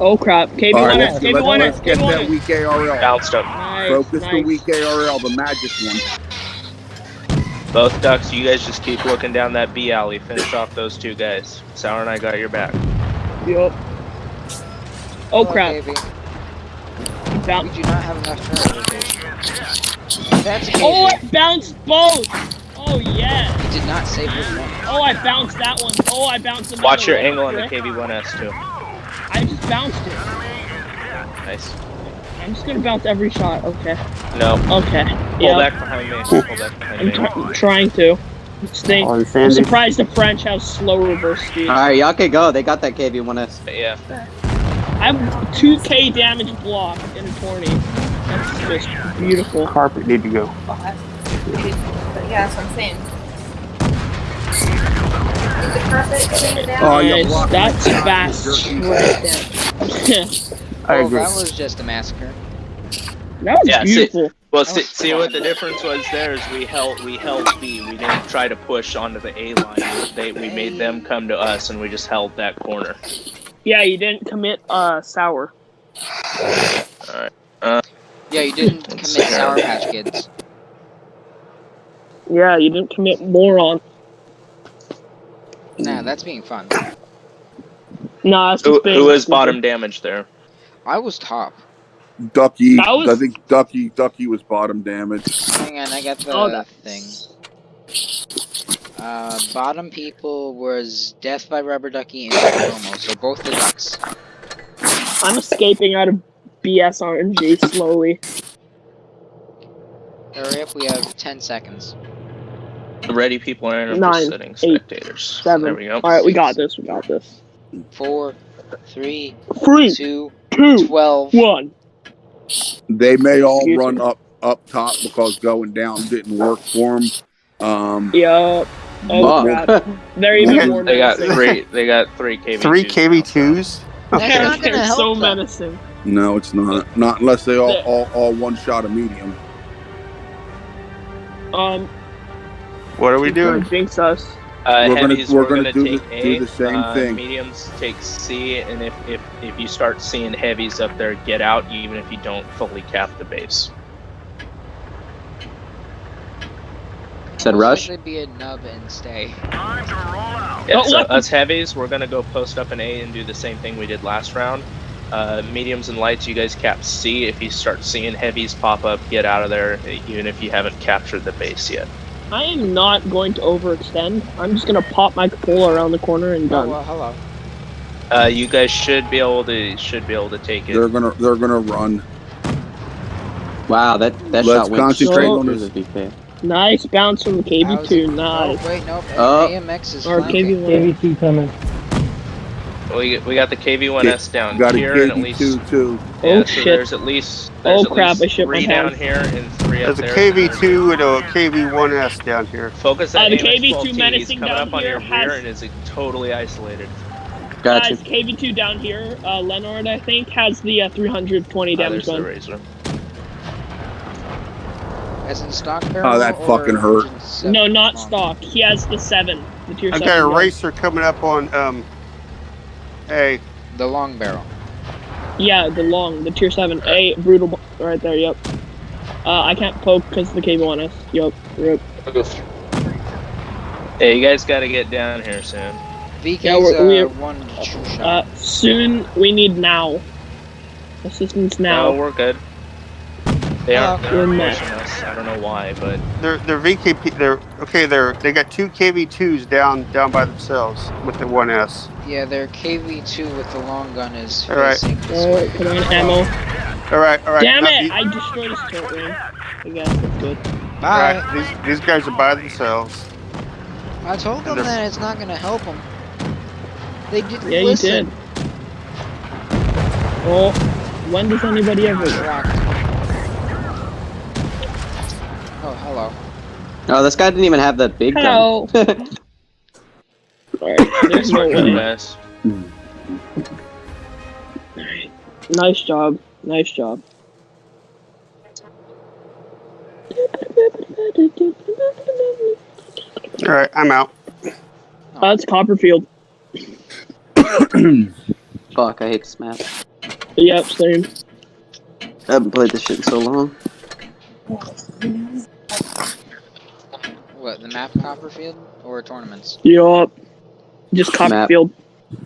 Oh crap. KV1 All right, it. let's, KV1 let's, let's it. get that KV1 it. weak ARL. Bounced up. Nice. Focus the nice. weak ARL, the magic one. Both ducks. You guys just keep looking down that B alley. Finish off those two guys. Sour and I got your back. Yup. Oh Hello, crap. Davey. We Bounce. do not have enough turret. That's a Oh, I bounced both. Oh yeah. He did not save his one. Oh, I bounced that one. Oh, I bounced another Watch your one. angle on the Frick. KV1S too. I just bounced it. Nice. I'm just gonna bounce every shot. Okay. No. Okay. Pull Yeah. back behind me. Pull back behind I'm me. try- trying to. Stay. On oh, I'm surprised the French have slow reverse speed. Alright, y'all can go. They got that KV1S. Yeah. I have 2k damage block in a tourney. That's just beautiful. Carpet need to go. Well, that's, but yeah, that's what I'm saying. Is the carpet cleaned down? Oh, you Nice, that's fast right there. I Well, agree. that was just a massacre. that was Yeah, see- beautiful. Well, see, was see what the difference was there is we held we held B. We didn't try to push onto the A line. They we made them come to us, and we just held that corner. Yeah, you didn't commit uh sour. Yeah, you didn't commit Sour Patch Kids. Yeah, you didn't commit moron. Nah, that's being fun. Nah, it's Who, just being who was bottom damage there? I was top. Ducky. That was- I think Ducky. Ducky was bottom damage. Hang on, I got the Oh, that thing. Uh, bottom people was Death by Rubber Ducky and Promo, so both the ducks. I'm escaping out of BS RNG slowly. Hurry up, we have 10 seconds. The ready people are in Nine, sitting eight, spectators. Seven. There we go. All right, we got this. We got this. Four, three, Three, two, two, twelve. one. They may all Excuse run me. up up top because going down didn't work for them. Um, Yup. Oh Fuck. crap. They're even more They got menacing. three. They got three KV. Three KV2s? They're, not gonna they're help so them. menacing. no, it's not. Not unless they all all, all one shot a medium. Um, What are we doing? Jinx us. Uh, We're gonna- heavies, we're we're, gonna gonna, do take the- A. do the same uh, thing. Mediums take C, and if, if if you start seeing heavies up there, get out. Even if you don't fully cap the base. Said Most rush. likely be a nub and stay. Yeah, Oh, so us heavies, we're gonna go post up an A and do the same thing we did last round. Uh, mediums and lights, you guys cap C. If you start seeing heavies pop up, get out of there. Even if you haven't captured the base yet. I am not going to overextend. I'm just gonna pop my cupola around the corner and Oh, done. well, hello. Uh, you guys should be able to should be able to take it. They're gonna they're gonna run. Wow, that that Let's shot went concentrate straight on through this. The VK. Nice bounce from the How's KV2. it- Nice. Oh, wait, nope. Oh. AMX is Or flanking. KV1. KV2 coming. We, we got the KV1S down Got here, and at least two too. yeah, Oh, so shit. there's at least there's Oh, at crap, least I shit my down here and three up There's a. KV2 and a KV1S down here. Focus on Uh, that the KV2 menacing coming down up on here your has- rear and is totally isolated. Gotcha. Guys, KV2 down here, uh, Leonard, I think, has the uh, 320 Uh, damage there's the razor. As in stock barrel. Oh, that fucking hurt. No, not stock. He has the 7. The tier I 7. got a gun. racer coming up on um A. The long barrel. Yeah, the long, the tier 7. A, brutal, right there, yep. Uh, I can't poke because the KV1S. Yup, yep. Hey, you guys got to get down here soon. VK's Yeah, we're- uh, we're- one true Uh, soon, we need now. Assistance No, now. we're good. They aren't, we're they're not. pushing us. I don't know why, but They're they're VKP. They're okay. They're they got two KV2s down down by themselves with the one S. yeah, their KV2 with the long gun is All right. facing this Oh, way. come on, ammo. All right, all right. Damn it! these- I destroyed his turret ring. I guess that's good. all Bye. right, these these guys are by themselves. I told them that it's not gonna help them. They didn't Yeah, you did. Oh, when does anybody ever? Tracked. Oh, hello. Oh, this guy didn't even have that big Hello. gun. Alright, there's no working way. best. Alright. Nice job. Nice job. All right, I'm out. That's Copperfield. Fuck, I hate this map. Yep, same. I haven't played this shit in so long. What, the map Copperfield? Or tournaments? Yup. Just Copperfield.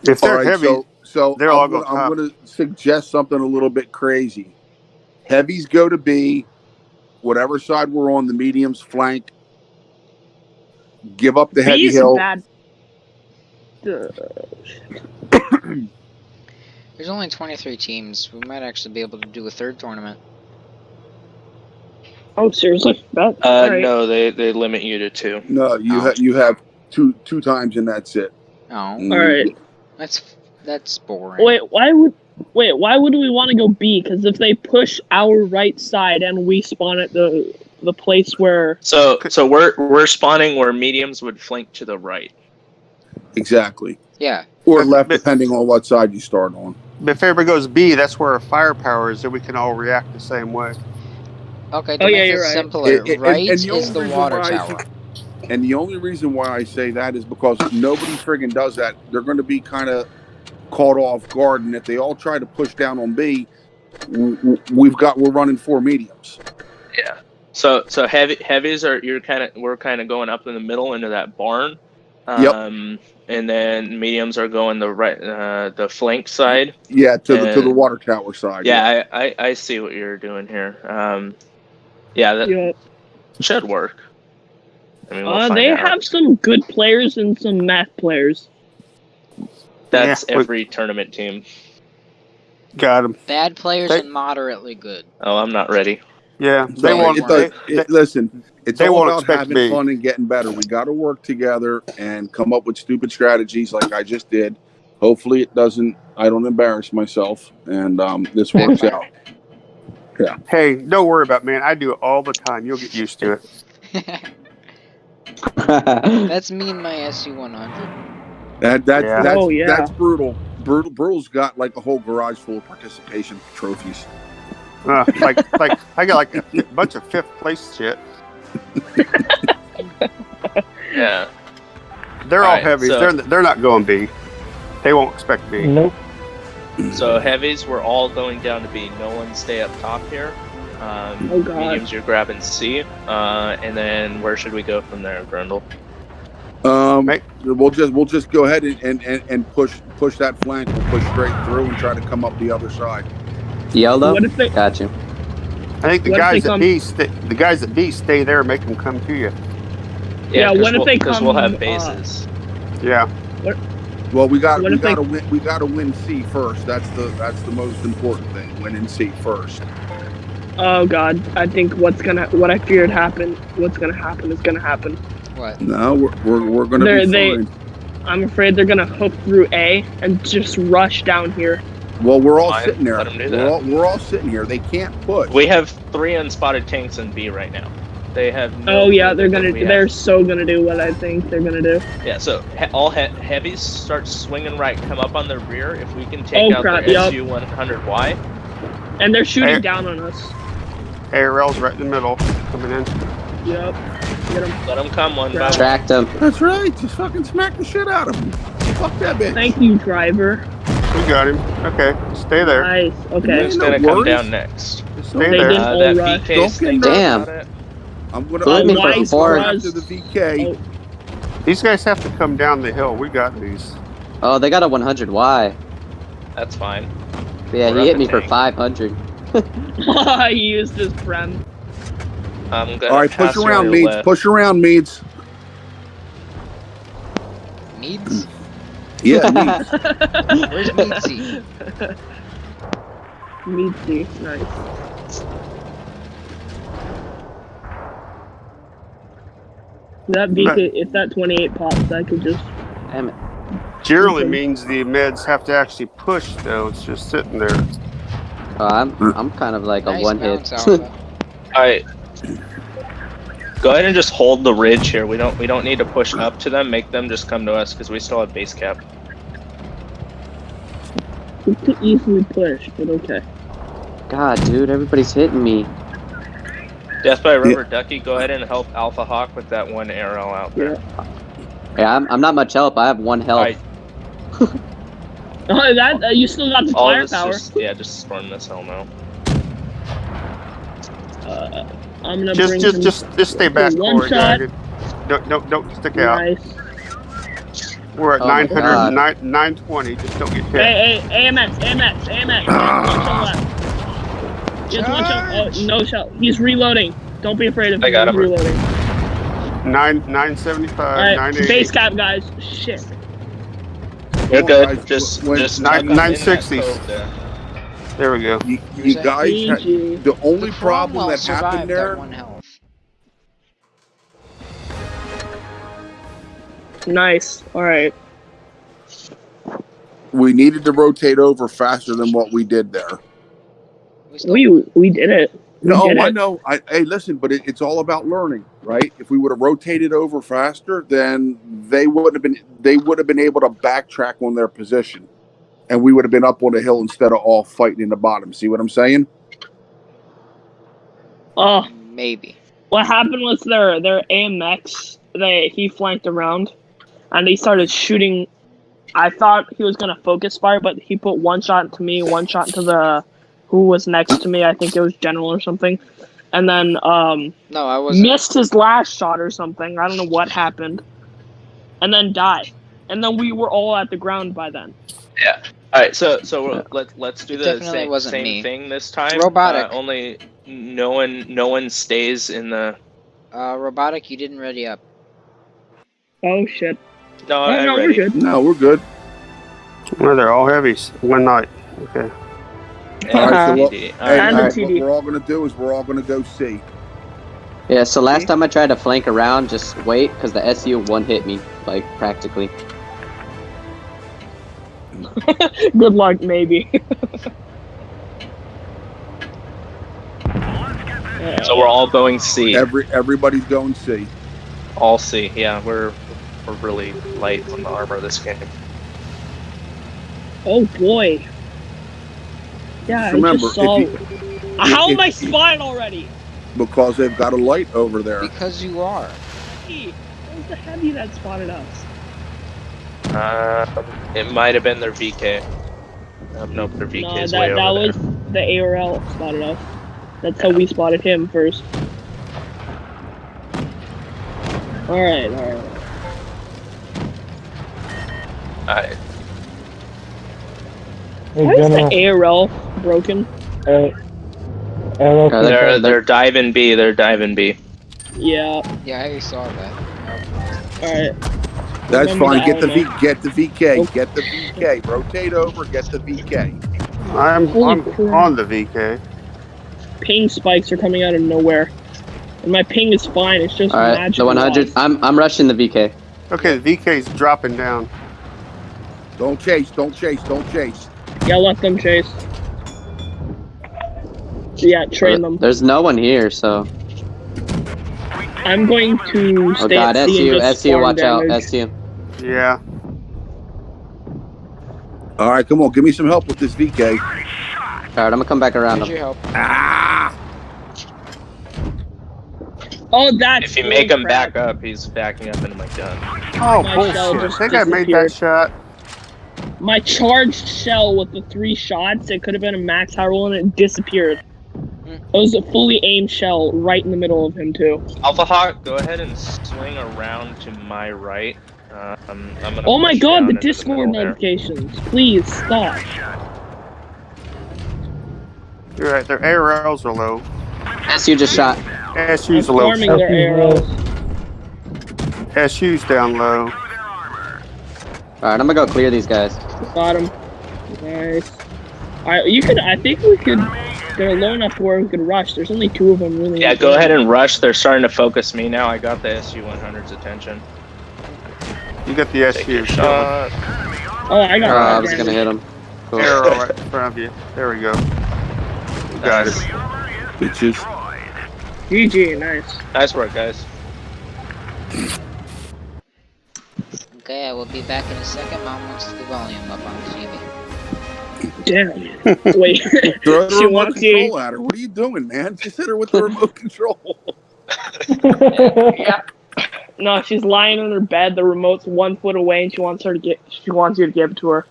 If they're right, heavy, so so they're all I'm, go gonna, I'm gonna suggest something a little bit crazy. Heavies go to B. Whatever side we're on, the mediums flank. Give up the heavy B is a hill. bad. There's only 23 teams. We might actually be able to do a third tournament. Oh, seriously? That, Uh, alright. no, they they limit you to two. No, you Oh. have you have two two times and that's it. Oh, Mm. Alright. that's that's boring. Wait, why would Wait, why would we want to go B? Because if they push our right side and we spawn at the the place where So so we're we're spawning where mediums would flank to the right. Exactly. Yeah. Or But- left, but- depending on what side you start on. But if everybody goes B, that's where our firepower is, and we can all react the same way. Okay, to Oh, make yeah, it you're right. simpler, It- it- right and the is the water why I tower. And the only reason why I say that is because nobody friggin' does that. They're going to be kind of caught off guard, and if they all try to push down on B, w- w- we've got we're running four mediums. Yeah. So so heavy heavies are you're kind of we're kind of going up in the middle into that barn. Yep. Um, and then mediums are going the right uh, the flank side. Yeah, to the to the water tower side. Yeah, I, I, I see what you're doing here. Um, yeah, that you know, should work. I mean, we'll uh, they out. have some good players and some math players. That's Yeah, we- every tournament team. Got him. Bad players They- and moderately good. Oh, I'm not ready. Yeah, So they won't. it does- they- listen, it's they all won't about having me. fun and getting better. We got to work together and come up with stupid strategies like I just did. Hopefully, it doesn't. I don't embarrass myself, and um, this works out. Hey, don't worry about it, man. I do it all the time. You'll get used to it. That's me and my SU-100. That that Yeah. that's Oh, yeah. that's brutal. Brutal. Brutal's got like a whole garage full of participation trophies. Uh, like, like I got like a bunch of fifth place shit. Yeah. They're all Alright, heavies. so- They're they're not going B. They won't expect B. Nope. So heavies, we're all going down to B. No one stay up top here. Um, Oh, God. Mediums, you're grabbing C. Uh, and then where should we go from there, Grundle? Um, Right. we'll just we'll just go ahead and, and, and, and push push that flank. We'll push straight through and try to come up the other side. YOLO? What if they? Got you. I think the What guys at come- B stay, the guys at B stay there, and make them come to you. Yeah. what if we'll, they Because we'll come, have uh, bases. Yeah, Well, we got What we if they- got to win. We got to win C first. That's the that's the most important thing. Winning C first. Oh God, I think what's gonna what I feared happen. What's gonna happen is gonna happen. What? No, we're we're, we're gonna They're- be they- fine. I'm afraid they're gonna hook through A and just rush down here. Well, we're all Fine, sitting there. let 'em do We're that. all, we're all sitting here. They can't push. We have three unspotted tanks in B right now. They have. No Oh yeah, they're gonna. They're so gonna do what I think they're gonna do. Yeah, so he- all he- heavies start swinging right, come up on the rear. If we can take Oh, out crap, their yup. SU 100Y, And they're shooting Hey. down on us. ARL's right in the middle, coming in. Yep. Get 'em. let them come one by Crap. one. Tracked him. That's right. Just fucking smack the shit out of him. Fuck that bitch. Thank you, driver. We got him. Okay, stay there. Nice. Okay. Man, Who's gonna come worries. down next? Stay They there. Uh, that right. VK Don't get Damn. About it? I'm gonna. Let I'm me gonna for Wise four. after the VK. Oh. These guys have to come down the hill. We got these. Oh, they got a 100Y. That's fine. Yeah, We're he hit a me for 500. I used his prem. I'm gonna All right, push around, on Meads. left. Push around, Meads. Meads? Yeah, Meads. Where's Meadsy? Meatsy. Nice. That VK, if that 28 pops, I could just. Damn it. Generally Okay. means the meds have to actually push, though. It's just sitting there. Oh, I'm, I'm kind of like a nice one hit. Alright. Go ahead and just hold the ridge here. We don't we don't need to push up to them. Make them just come to us because we still have base cap. We could easily push, but okay. God, dude, everybody's hitting me. Death by Rubber Ducky, go ahead and help Alpha Hawk with that one arrow out there. Yeah. Yeah, I'm, I'm not much help. I have one health. Alright, Oh, that uh, you still got the all firepower. just yeah, just storm this hell now. Uh, I'm gonna Just, bring just, just, just stay back, one shot. Dragon. Don't, don't, don't stick out. nice. We're at oh 900, 9, 920. Just don't get hit. Hey, hey, AMX, AMX, AMX. Just one shot left. Just one shot. Oh, no shot. He's reloading. Don't be afraid of him. I got He's him. reloading. Nine, 975, Alright, base cap, guys. Shit. You're on, good. guys. Just When- just Nine- tuck up in that 960s. cove there. There we go. You, you guys. ha- GG. The only The problem that happened at there. one health. Nice. All right. we needed to rotate over faster than what we did there. We We we did it. We No, did I it. know. I, hey, listen, but it, it's all about learning, right? If we would have rotated over faster, then they would have been they would have been able to backtrack on their position, and we would have been up on the hill instead of all fighting in the bottom. See what I'm saying? Oh, maybe. what happened was their their AMX. They he flanked around, and they started shooting. I thought he was gonna focus fire, but he put one shot to me, one shot to the who was next to me. I think it was General or something, and then um No, I wasn't. missed his last shot or something. I don't know what happened, and then died. And then we were all at the ground by then. Yeah. All right, so so we're, let let's do the same, same me. thing this time. Robotic. Uh, only no one no one stays in the. Uh, robotic, you didn't ready up. Oh shit! No, Oh, I'm no, we're good. No, we're good. Well, they're all heavies. One night. Okay. And All right, so uh-huh. what- Hey, And all the right, TD. what we're all gonna do is we're all gonna go see. Yeah, so last time I tried to flank around, just wait, because the SU one hit me, like, practically. Good luck, maybe. So we're all going C. Every everybody's going see. All C. Yeah, we're we're really light on the armor this game. Oh boy. Yeah, Just I remember, just saw. if How if- am I spotted already? because they've got a light over there. Because you are. Hey, What was the heavy that spotted us? Uh, it might have been their VK. Um, nope, their VK no, is that way that over was the ARL spotted us. That's how we spotted him first. Alright, alright. Alright. Hey, Why is the ARL broken? Uh, arrow Uh, they're they're diving B. They're diving B. Yeah. Yeah, I saw that. All right. That's Remember fine. Get the V. Get the VK. Oh. Get the VK. Rotate over. Get the VK. I'm, I'm on the VK. Ping spikes are coming out of nowhere, and my ping is fine. It's just Alright, magic. the 100. lost. I'm, I'm rushing the VK. Okay, the VK's dropping down. Don't chase. Don't chase. Don't chase. Yeah, let them chase. Yeah, train them. There's no one here, so. I'm going to Oh stay god, at C SU, and just SU, farm watch out, damage. SU. Yeah. All right, come on. Give me some help with this VK. Alright, I'm gonna come back around Here's him. your help. Ah! Oh, that's If you make him bullcrap. back up, he's backing up into my gun. Oh, My shell bullshit. I think I made that shot. My charged shell with the three shots, it could have been a max high roll and it disappeared. It was a fully aimed shell right in the middle of him too. Alpha Hawk, go ahead and swing around to my right. Uh, I'm, I'm gonna Oh my god, the into Discord middle there. notifications. Please stop. You're right, their arrows are low. SU just shot. I'm SU's low. farming their That's arrows. SU's down low. Alright, I'm gonna go clear these guys. Got him. Nice. Alright, you could. I think we could. They're low enough to where we could rush. There's only two of them really. Yeah, go ahead and rush. They're starting to focus me now. I got the SU-100's attention. You got the SU. your shot. Oh, I got. Oh, I was gonna hit him. Cool. Arrow right in front of you. There we go. You got it. Bitches. GG, nice. Nice work, guys. Okay, I will be back in a second. Mom wants the volume up on the TV. Damn. Wait. Throw the She remote wants you- control at her. What are you doing, man? Just hit her with the remote control. yeah. No, she's lying in her bed. The remote's one foot away, and she wants her to get. She wants you to give it to her.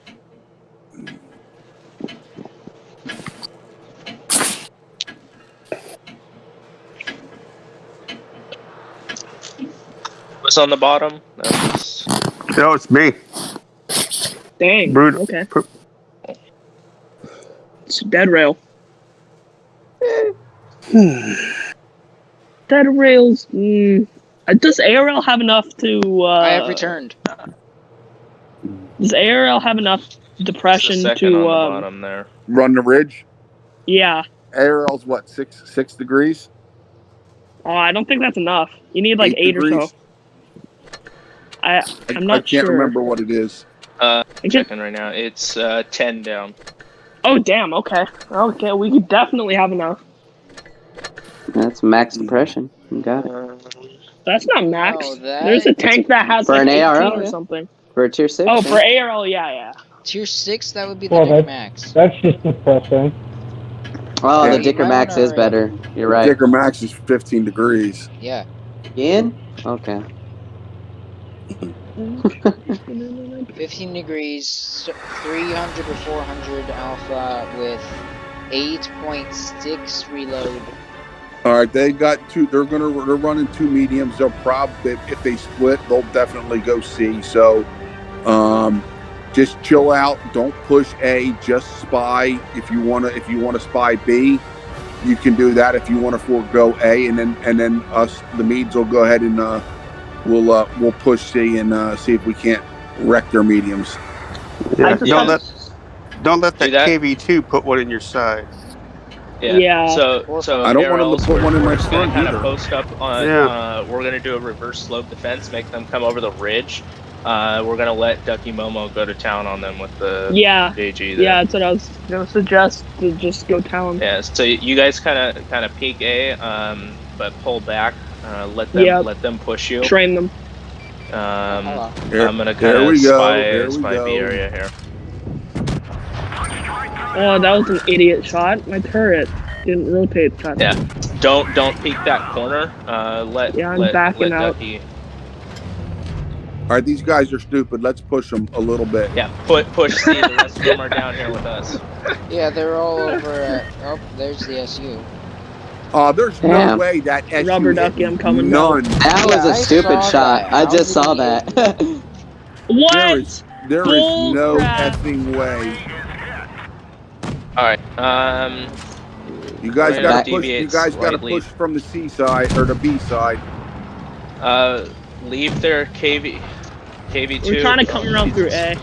What's on the bottom? That's No, it's me. Dang. Brutal. Okay. It's dead rail. dead rails. Mm, does ARL have enough to? Uh, I have returned. Does ARL have enough depression to? on the Um, there. Run the ridge. yeah. ARL's what? Six six degrees. Oh, I don't think that's enough. You need like eight, or so. I I, I'm not I can't sure. remember what it is. Uh, I just- checking right now. It's uh, ten down. Oh damn. Okay. Okay. We could definitely have enough. That's max depression. You got it. That's not max. Oh, that- There's a tank that has For like an 18 ARL, or yeah. something. For a tier six. Oh, yeah. for ARL, yeah, yeah. Tier six, that would be the Well, Dick that's- Max. That's just depressing. Oh, the Yeah. Dicker Max is better. You're right. Dicker Max is 15 degrees. Yeah. Again? Okay. 15 degrees, 300 or 400 alpha with 8.6 reload. All right, they got two. They're gonna. They're running two mediums. They'll probably if they split, they'll definitely go C. So, um, just chill out. Don't push A. Just spy. If you wanna, if you wanna spy B, you can do that. If you want to forego A, and then and then us, the Meads will go ahead and uh, we'll uh, we'll push see and uh, see if we can't wreck their mediums. Yeah. Don't have- let don't let that, that. KV2 put one in your side. Yeah. Yeah. So, so I don't want to put one in my just gonna front kind either. of post up on. Yeah. Uh, we're gonna do a reverse slope defense, make them come over the ridge. Uh, we're gonna let Ducky Momo go to town on them with the Yeah. JG. There. Yeah, that's what I was gonna suggest to just go town. Yeah. So you guys kind of kind of peek A, um, but pull back. Uh, let them Yep. let them push you. Train them. Um, Hello. There, I'm gonna kind of go. spy There we spy go. B area here. Oh, that was an idiot shot. My turret didn't rotate. God. Yeah. Don't don't peek that corner. Uh, let Yeah, I'm let, backing let out. Ducky. All right, these guys are stupid. Let's push them a little bit. Yeah. Put push C. The rest of them are down here with us. Yeah, they're all over at. Oh, there's the SU. Uh, there's no Damn. way that SU Rubber hit ducky, I'm coming None. That Yeah, was a I stupid saw shot. that. I just saw that. What? There is there is no crap. effing way. All right. Um. You guys got gonna push. You guys got to push from the C side or the B side. Uh. Leave their KV. KV2. We're trying to come around through A.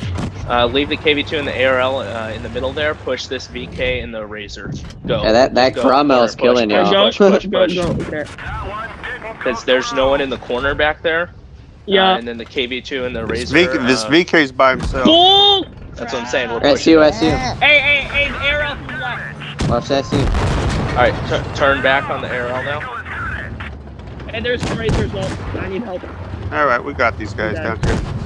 Uh, leave the KV2 in the ARL uh, in the middle there. Push this VK in the Razor. Go. Yeah, that that Go. Cromwell's Push, killing y'all. push, push, push. Okay. Because there's no one in the corner back there. Yeah. Uh, and then the KV2 and the This, Razor. V, this uh, VK's by himself. Bull! That's what I'm saying. We're pushing. SU, SU. Hey, hey, hey, arrow from left. Watch SU. All right. Turn back on the ARL now. Hey, there's some razor as well. I need help. All right, we got these guys Okay. down here.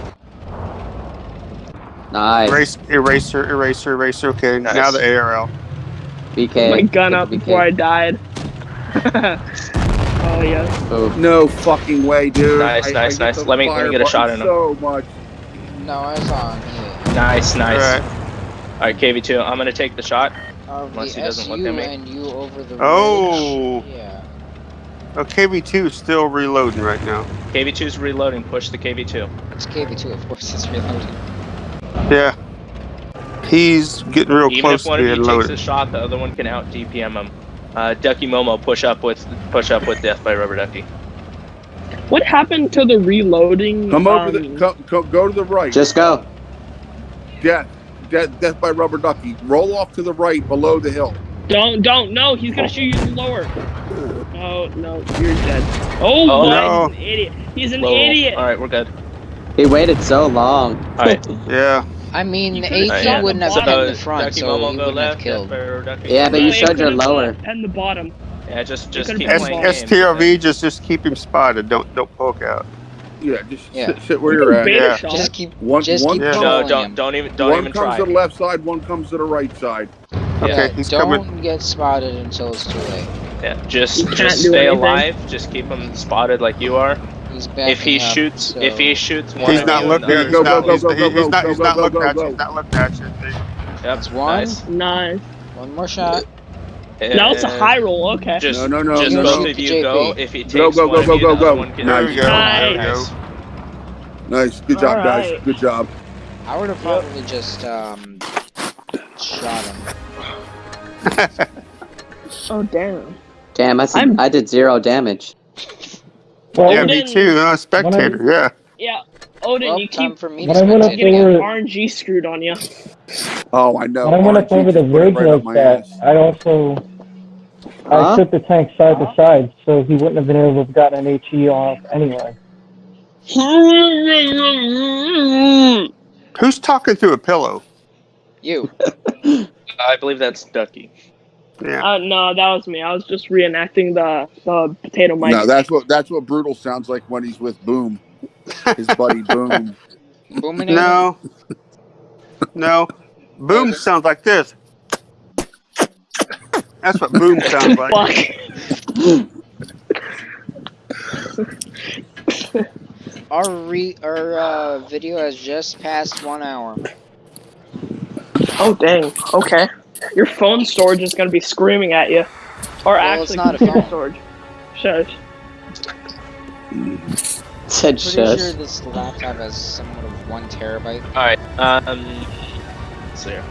Nice. Erase, eraser, eraser, eraser. Okay, Nice. now the ARL. BK. my gun up before I died. oh yes. Oh, No fucking way, dude. Nice, nice, hit nice. Let me- let me get a shot in him. So much. No, I was on here. Nice, nice. All right. All right, KV2. I'm gonna take the shot. Of Unless the he doesn't look at me. and you over the Oh. ridge. Yeah. Oh, KV2 is still reloading right now. KV2's reloading. Push the KV2. It's KV2, of course, it's reloading. Yeah. He's getting real Even close if to one of you being takes a shot, the other one can out DPM him. Uh, Ducky Momo, push up with push up with Death by Rubber Ducky. What happened to the reloading? Come over um, the. Come, come, go to the right. just go. death. Death. Death by rubber ducky. Roll off to the right below the hill. Don't, don't, no, he's gonna shoot you lower. Oh, no, you're dead. Oh, Oh, what? no. He's an idiot. He's an Low. idiot. All right, we're good. He waited so long. All right. Yeah. I mean, You the could've AT shot wouldn't have been in the front, Ducky so Momo he wouldn't have left. killed. Death by Rubber Ducky. Yeah, but you it showed your lower. And the bottom. Yeah, just just could've keep S- playing. STRV just just keep him spotted. Don't don't poke out. Yeah, just Yeah. Sit, sit where You you're at. Yeah. shot. Just keep, One, just one, keep Yeah. No, don't him. don't even don't one even comes try. to the left side, one comes to the right side. Okay, yeah, he's don't coming. get spotted until it's too late. Yeah, just just stay anything. alive. Just keep him spotted like you are. He's backing If he up, shoots, so- if he shoots one He's not looking. Yeah, He's go, not. go, He's go, he's go, not. go, He's go, not go, looking go, at you. go. He's not looking at you. Yep, That's one. nice. Nice. One more shot. Now it's a And high roll. Okay. Just, No, no, no, just no, both no. of you JP. go. If he takes Go, go, one go, of go, you, go, the other go. one can There out. we go. Nice. There we go. Nice. Nice, good job, guys. Alright. Good job. I would have probably just um shot him. Oh damn. Damn, I, said, I'm- I did zero damage. Well, Yeah, me Odin- too. Uh, spectator. Yeah. Yeah. Odin, Well, you time keep for me When to I went up spectate getting again. there- RNG screwed on you. Oh, I know. when I went up over the just put ridge right like that, ass. I also Huh? I took the tank side to side, so he wouldn't have been able to have gotten an HE off anyway. Who's talking through a pillow? You. I believe that's Ducky. Yeah. Uh, no, that was me. I was just reenacting the the potato mic. No, that's what that's what brutal sounds like when he's with Boom, his buddy Boom. Booming No. No. Boom sounds like this. That's what boom sounds like. Fuck. Our re our uh, video has just passed one hour. Oh dang. Okay. Your phone storage is gonna be screaming at you. Or Well, it's actually, not a computer phone. storage. Shush. Said shush. Pretty sure this laptop has somewhat of one terabyte. All right. Um. let's see here.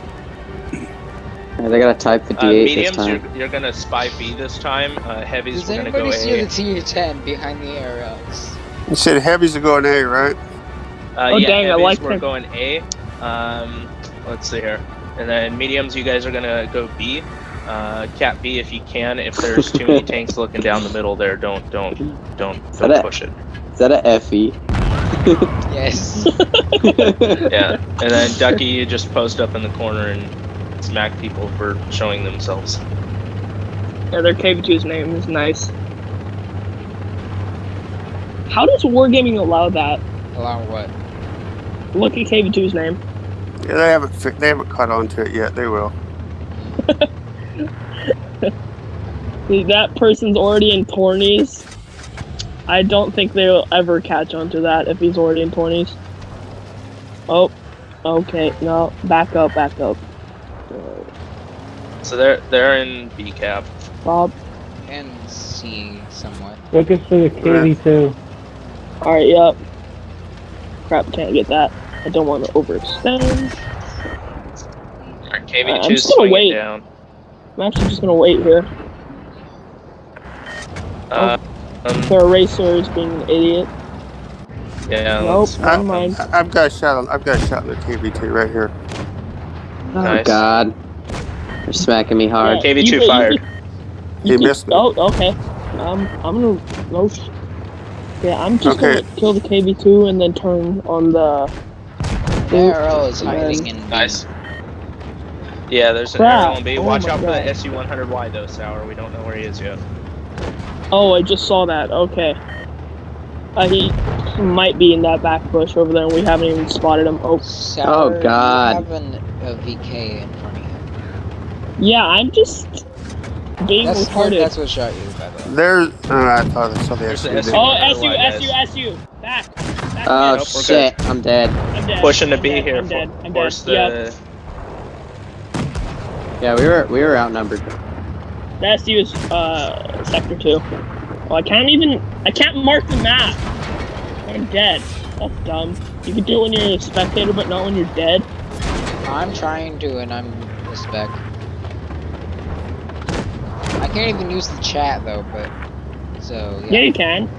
Gotta type the Uh, D8 this mediums, time. you're, you're gonna spy B this time. Uh, heavies, Does we're gonna go anybody see A. the TU-10 behind the arrows? You said heavies are going A, right? Uh, Oh, yeah, dang, I heavies, like we're them. going A. Um, let's see here. And then mediums, you guys are gonna go B. Uh, cap B if you can. If there's too many tanks looking down the middle there, don't don't don't don't a- push it. Is that a E? FE? Yes. Yeah. And then Ducky, you just post up in the corner and smack people for showing themselves. Yeah, their KV2's name is nice. How does Wargaming allow that? Allow what? Look at KV2's name. Yeah, they haven't fi- they haven't caught on to it yet. They will. That person's already in tourneys. I don't think they'll ever catch on to that if he's already in tourneys. Oh, okay. No, back up, back up. So they're they're in B cap. Bob. And C somewhat. Focus for the KV2. Alright, yep. Crap, can't get that. I don't want to overextend. Alright, I'm KV2 just gonna swinging wait. down. I'm actually just gonna wait here. Uh, um, The eraser is being an idiot. yeah. Nope, let's- never mind. I- I've got a shot. On, I've got a shot in the KV2 right here. Oh Nice. god. They're smacking me hard. Yeah, KV2 you fired. You could, He you could- missed me. Oh, okay. Um, I'm gonna. No. Yeah, I'm just Okay. gonna kill the KV2 and then turn on the. The arrow is hiding in B. Nice. Yeah, there's an Crap. arrow on B. Oh Watch my out for God. the SU-100Y though, Sour. We don't know where he is yet. Oh, I just saw that. Okay. Uh, he might be in that back bush over there, and we haven't even spotted him. Oh, Sour, oh God. You have an, a VK in front of you. yeah, I'm just being That's, retarded. that's what shot you, by the way. There's. Oh, I thought I saw the There's the SUV. SUV. Oh, Otherwise, SU. SU, SU! Back! Back Oh Nope, we're shit, I'm dead. I'm dead. Pushing to I'm B dead, here. I'm dead. I'm dead. the. Yeah, Yeah, we were we were outnumbered. the SU is uh sector two. Well, I can't even. I can't mark the map. I'm dead. That's dumb. You can do it when you're a spectator, but not when you're dead. I'm trying to, and I'm a spec. I can't even use the chat though, but so Yeah, yeah. you can.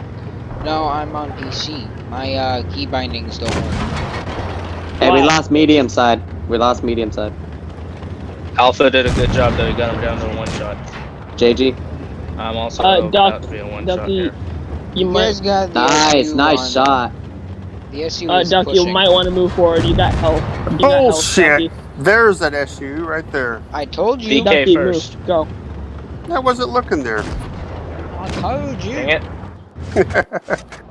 No, I'm on PC. My uh, key bindings don't work. Hey, we lost medium side. We lost medium side. Alpha did a good job though. He got him down to a one shot. JG. I'm also Uh, about Duck- to be a one shot Ducky, here. you You might. got the Nice, SU nice on- shot. The SU Uh, is Duck, you might want to move forward. You got help. You got health, Bullshit. There's that SU right there. I told you. DK Ducky, first. move. Go. I wasn't looking there. I told you. Dang it.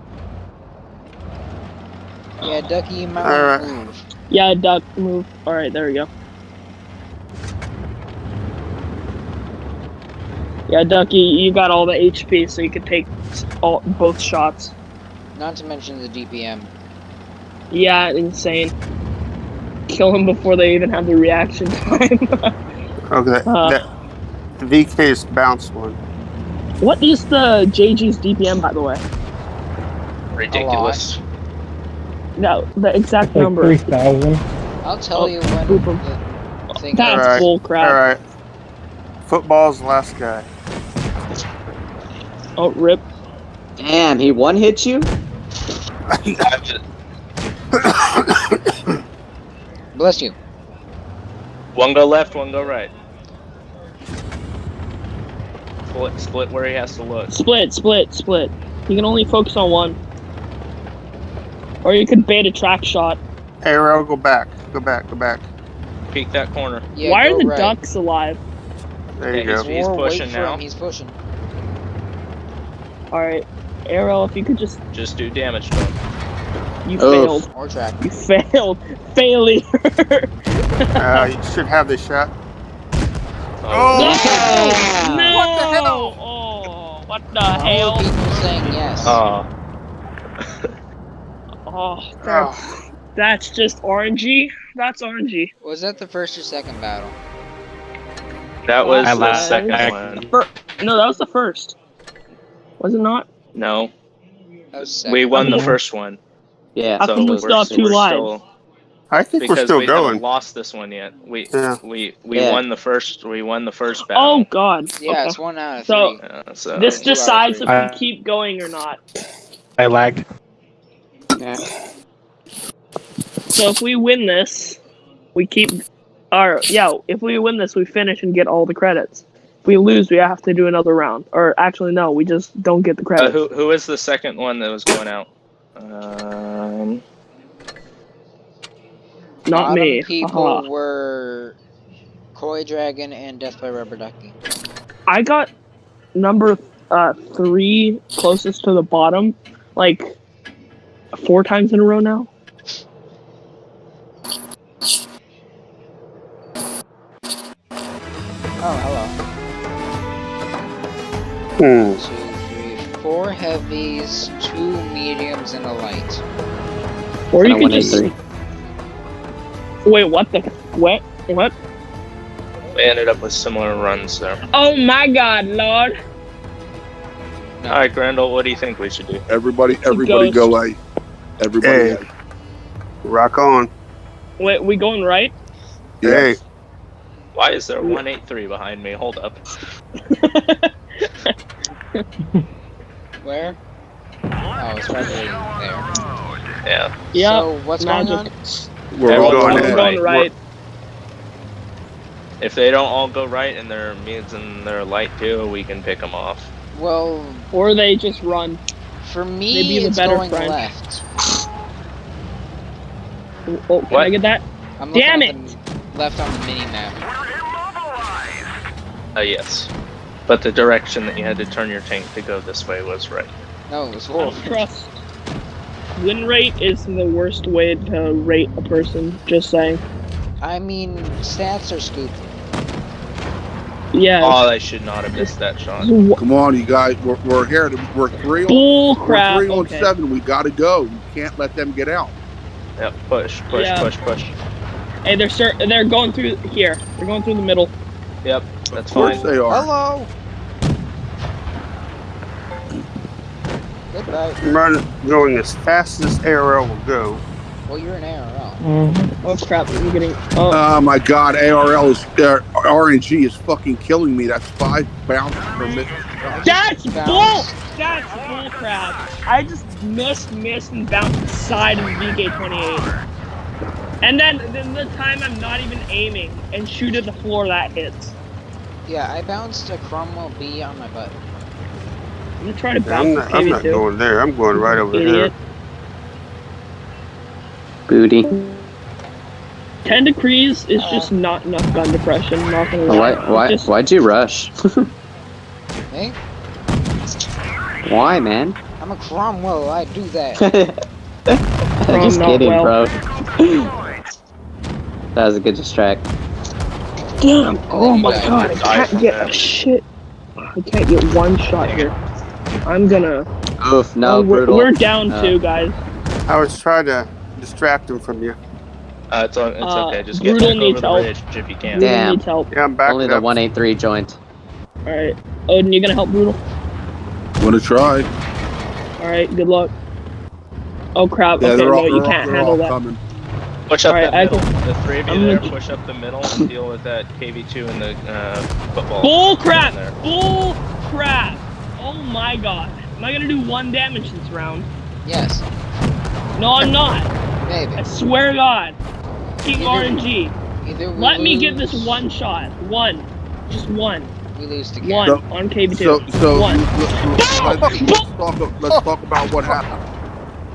Yeah, Ducky, you might Alright. move. Yeah, Duck, move. All right, there we go. Yeah, Ducky, you got all the HP, so you can take all both shots. Not to mention the DPM. Yeah, insane. Kill him before they even have the reaction time. Okay, that, Uh. that the VK's bounce one. what is the JG's DPM, by the way? Ridiculous. No, the exact Like number. 3,000. I'll tell Oh, you when oh, boop 'em. the thing That's Alright, bull crap. All right. Football's the last guy. Oh, rip. Damn, he one hit you? Bless you. One go left, one go right. Split, split where he has to look. Split, split, split. You can only focus on one. Or you could bait a track shot. Arrow, go back. Go back. Go back. Peek that corner. Yeah, Why are the right. ducks alive? There you Okay, go. He's Or wait pushing now. him, He's pushing. Alright. Arrow, if you could just. Just do damage to him. You Oof. failed. Or track. You failed. Failure. Uh, you should have this shot. no! Oh! No! What the hell? Oh, what the All hell? the people saying yes. Oh, Oh, that's, Oh, that's just RNG. That's RNG. Was that the first or second battle? that was I the lied. second one. Fir- no, that was the first. Was it not? No, That was we won the first one. Yeah. I think we we're- still have two we're lives. still- I think we're still we going. haven't lost this one yet. We Yeah. we we Yeah. won the first. We won the first battle. Oh. God. Yeah, Okay. it's one out of So- three. Uh, so This Two out decides if three. we keep going or not. I lagged. Yeah. So if we win this, we keep. our yeah, if we win this, we finish and get all the credits. If we lose, we have to do another round. Or actually, no, we just don't get the uh, credits. who who is the second one that was going out? Um, not me. people Haha. were Koi Dragon and Death by Rubber Ducky. I got number uh, three closest to the bottom, like four times in a row now. Oh, hello. Hmm. Two, three, four heavies, two mediums, and a light. Or you Kinda could just three. wait. What the what? What? we ended up with similar runs there. Oh my God, Lord! All right, Grendel, what do you think we should do? Everybody, everybody go A. Everybody Hey. Rock on. Wait, we going right? Yes. Why is there one eight three behind me? Hold up. Where? Oh, it's right there. Yeah. Yeah. So, what's going on? We're Everyone all going going we're going right. If they don't all go right and their mids and their light too, we can pick them off. Well, Or they just run. For me, be the it's better going friend. left. Oh, can What? I get that? I'm Damn it! the left on the mini map. Uh, yes. But the direction that you had to turn your tank to go this way was right. No, it was I don't trust. Win rate is the worst way to rate a person. Just saying. I mean, stats are stupid. Yeah. Oh, I should not have missed that shot. Come on, you guys. We're, we're here. To, we're three on, crap. we're three on Okay. seven. We got to go. You can't let them get out. Yep, push, push, Yeah. push, push. Hey, they're cer- they're going through here. They're going through the middle. Yep, that's Of course fine. they are. Hello! Goodbye. I'm running, going as fast as arrow will go. Well, you're an ARL. Mm-hmm. Oh crap! I'm getting. Oh, Oh my God, ARL is uh, RNG is fucking killing me. That's five bounces per minute. that's bull. That's bull crap. I just missed, missed, and bounced the side of the VK28. And then, then the time I'm not even aiming and shoot at the floor that hits. Yeah, I bounced a Cromwell B on my butt. I'm gonna try to I'm bounce not, the I'm not going there. I'm going right over Idiot. here. Booty. Ten degrees is just not enough gun depression. Not gonna lie. Why? Why? Just- Why'd you rush? Hey, Why, man? I'm a Cromwell. I do that. I'm Just kidding, well. bro. that was a good distract. Damn! Oh my die. god! I can't get a shit. I can't get one shot here. I'm gonna. Oof, no, oh, we're, brutal. we're down Uh, two, guys. I was trying to distract him from you. Uh, it's o- it's Uh, okay. Just get Brutal back over needs the help. ridge if you can. Brutal Damn. needs help. Yeah, I'm back Only the up. 183 joint. All right, Odin, you gonna help Brutal? Want to try? All right, good luck. Oh crap! Yeah, okay, they're no, all, you they're can't all, handle that. coming. Push up Alright, that middle. can- The three of you I'm there, gonna- push up the middle and deal with that KV2 and the uh, football. Bull crap! There. Bull crap! Oh my god! Am I gonna do one damage this round? yes, No, I'm not. Maybe. I swear to God. King You RNG. Either we Let me get this one shot. One. Just one. We lose together. One So- on KV2. So, so One. let's, let's, let's talk, let's talk about what happened.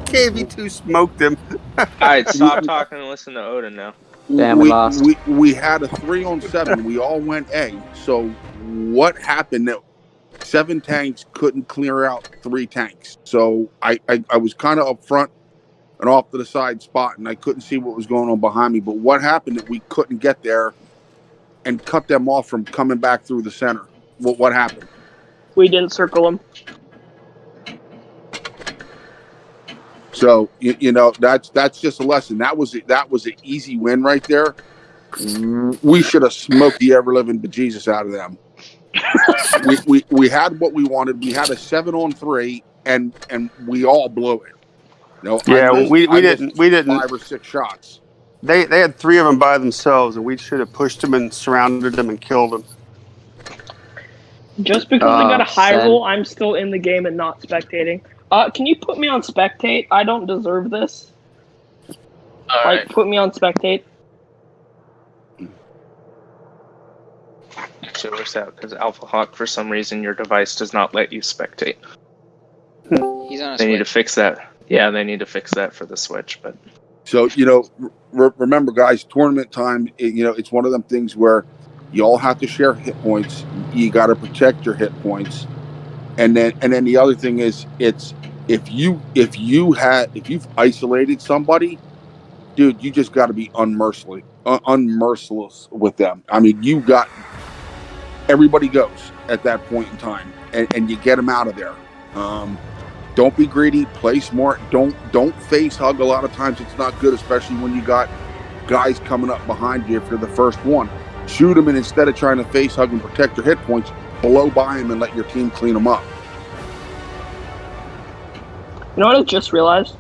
KV2 smoked him. All right, stop talking and listen to Odin now. Damn, we we, lost. we we had a three on seven. we all went A. So what happened that seven tanks couldn't clear out three tanks? So I I, I was kind of up and off to the side spot, and I couldn't see what was going on behind me. But what happened that we couldn't get there and cut them off from coming back through the center? What what happened? We didn't circle them. So you, you know that's that's just a lesson. That was that was an easy win right there. We should have smoked the ever living bejesus out of them. we, we we had what we wanted. We had a seven on three, and and we all blew it. You know, Yeah, missed- we, we didn't we didn't five or six shots. they they had three of them by themselves and we should have pushed them and surrounded them and killed them. Just because I got a Oh, high sad. roll, I'm still in the game and not spectating. Uh, can you put me on spectate? I don't deserve this. All like, right. put me on spectate. Actually, it works out because Alpha Hawk, for some reason, your device does not let you spectate. He's on a They need to fix that. Yeah, they need to fix that for the Switch. But So you know, re- remember, guys, tournament time. It, you know, it's one of them things where you all have to share hit points. You got to protect your hit points, and then and then the other thing is, it's if you if you had if you've isolated somebody, dude, you just got to be unmercifully un- unmerciless with them. I mean, you got everybody goes at that point in time, and, and you get them out of there. Um, don't be greedy. Play smart. Don't don't face hug. A lot of times it's not good, especially when you got guys coming up behind you if you're the first one. Shoot them, and instead of trying to face hug and protect your hit points, blow by them and let your team clean them up. You know what I just realized?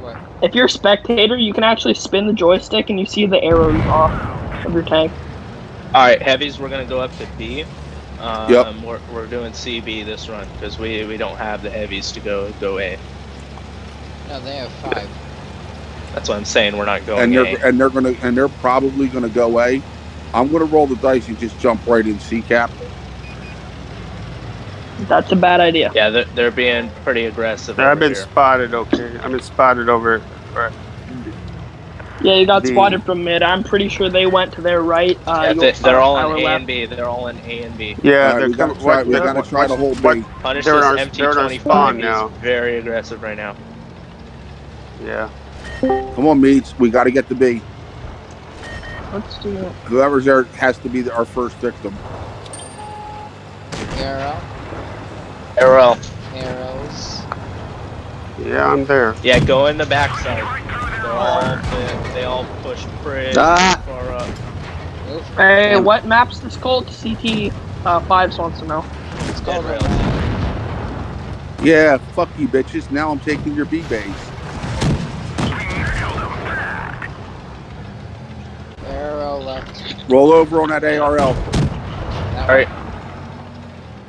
What? If you're a spectator, you can actually spin the joystick and you see the arrows off of your tank. all right, heavies, we're gonna go up to B. Um, Yep. We're, we're doing CB this run because we we don't have the heavies to go go A. No, they have five. That's what I'm saying. We're not going and they're and they're gonna and they're probably gonna go A. I'm gonna roll the dice and just jump right in C cap. That's a bad idea. Yeah, they're, they're being pretty aggressive. I've been here. spotted. Okay, I've been spotted over. Right. Yeah, you got The- spotted from mid. I'm pretty sure they went to their right. Uh, Yeah, they, they're all in A left. and B. They're all in A and B. Yeah, All right, they're we gotta coming. try. what- We gotta try to hold what- B. Punish They're in our- this they're in our MT25 spawn is now. very aggressive right now. Yeah. Come on, meets. We got to get the B. Let's do it. Whoever's there has to be the, our first victim. Arrow. Arrow. Arrows. Yeah, I'm there. Yeah, go in the backside. They're all they, they all push pretty Ah. far up. Hey, Damn. what map's this called? CT uh, fives wants to know. It's called Dead rails. Yeah, fuck you, bitches. Now I'm taking your B base. arrow left. Roll over on that ARL. That All right.